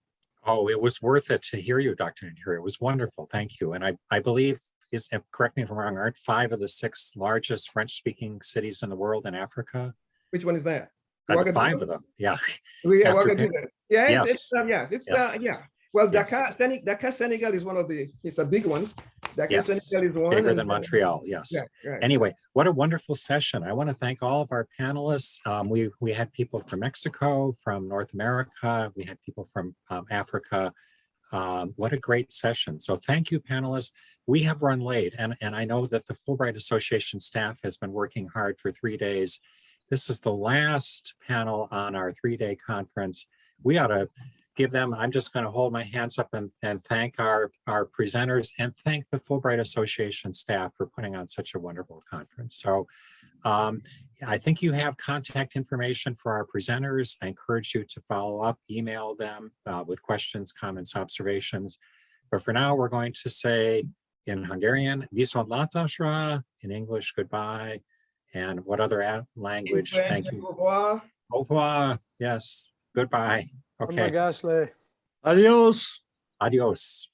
Oh, it was worth it to hear you, Dr. Ntiri. It was wonderful. Thank you. And I, I believe, is, correct me if I'm wrong, aren't five of the six largest French-speaking cities in the world in Africa? Which one is that? Uh. Five of them, yeah. We After Yeah, it's, Yes. it's, uh, yeah, it's, uh, Yes. yeah. Well, Yes. Dakar, Senegal, Dakar, Senegal is one of the, it's a big one. Dakar, Yes, Senegal is one. Bigger than Montreal, yes. Yeah, right. Anyway, what a wonderful session. I want to thank all of our panelists. Um, we, we had people from Mexico, from North America, we had people from um, Africa. Um, what a great session. So thank you, panelists. We have run late and, and I know that the Fulbright Association staff has been working hard for three days. This is the last panel on our three-day conference. We ought to give them, I'm just going to hold my hands up and, and thank our, our presenters and thank the Fulbright Association staff for putting on such a wonderful conference. So um, I think you have contact information for our presenters. I encourage you to follow up, email them uh, with questions, comments, observations. But for now, we're going to say in Hungarian, Viszont látásra, in English, goodbye. And what other language? Thank you. Au revoir. Au revoir. Yes, goodbye. Oh my Okay, gosh, Lay. Adios. adios.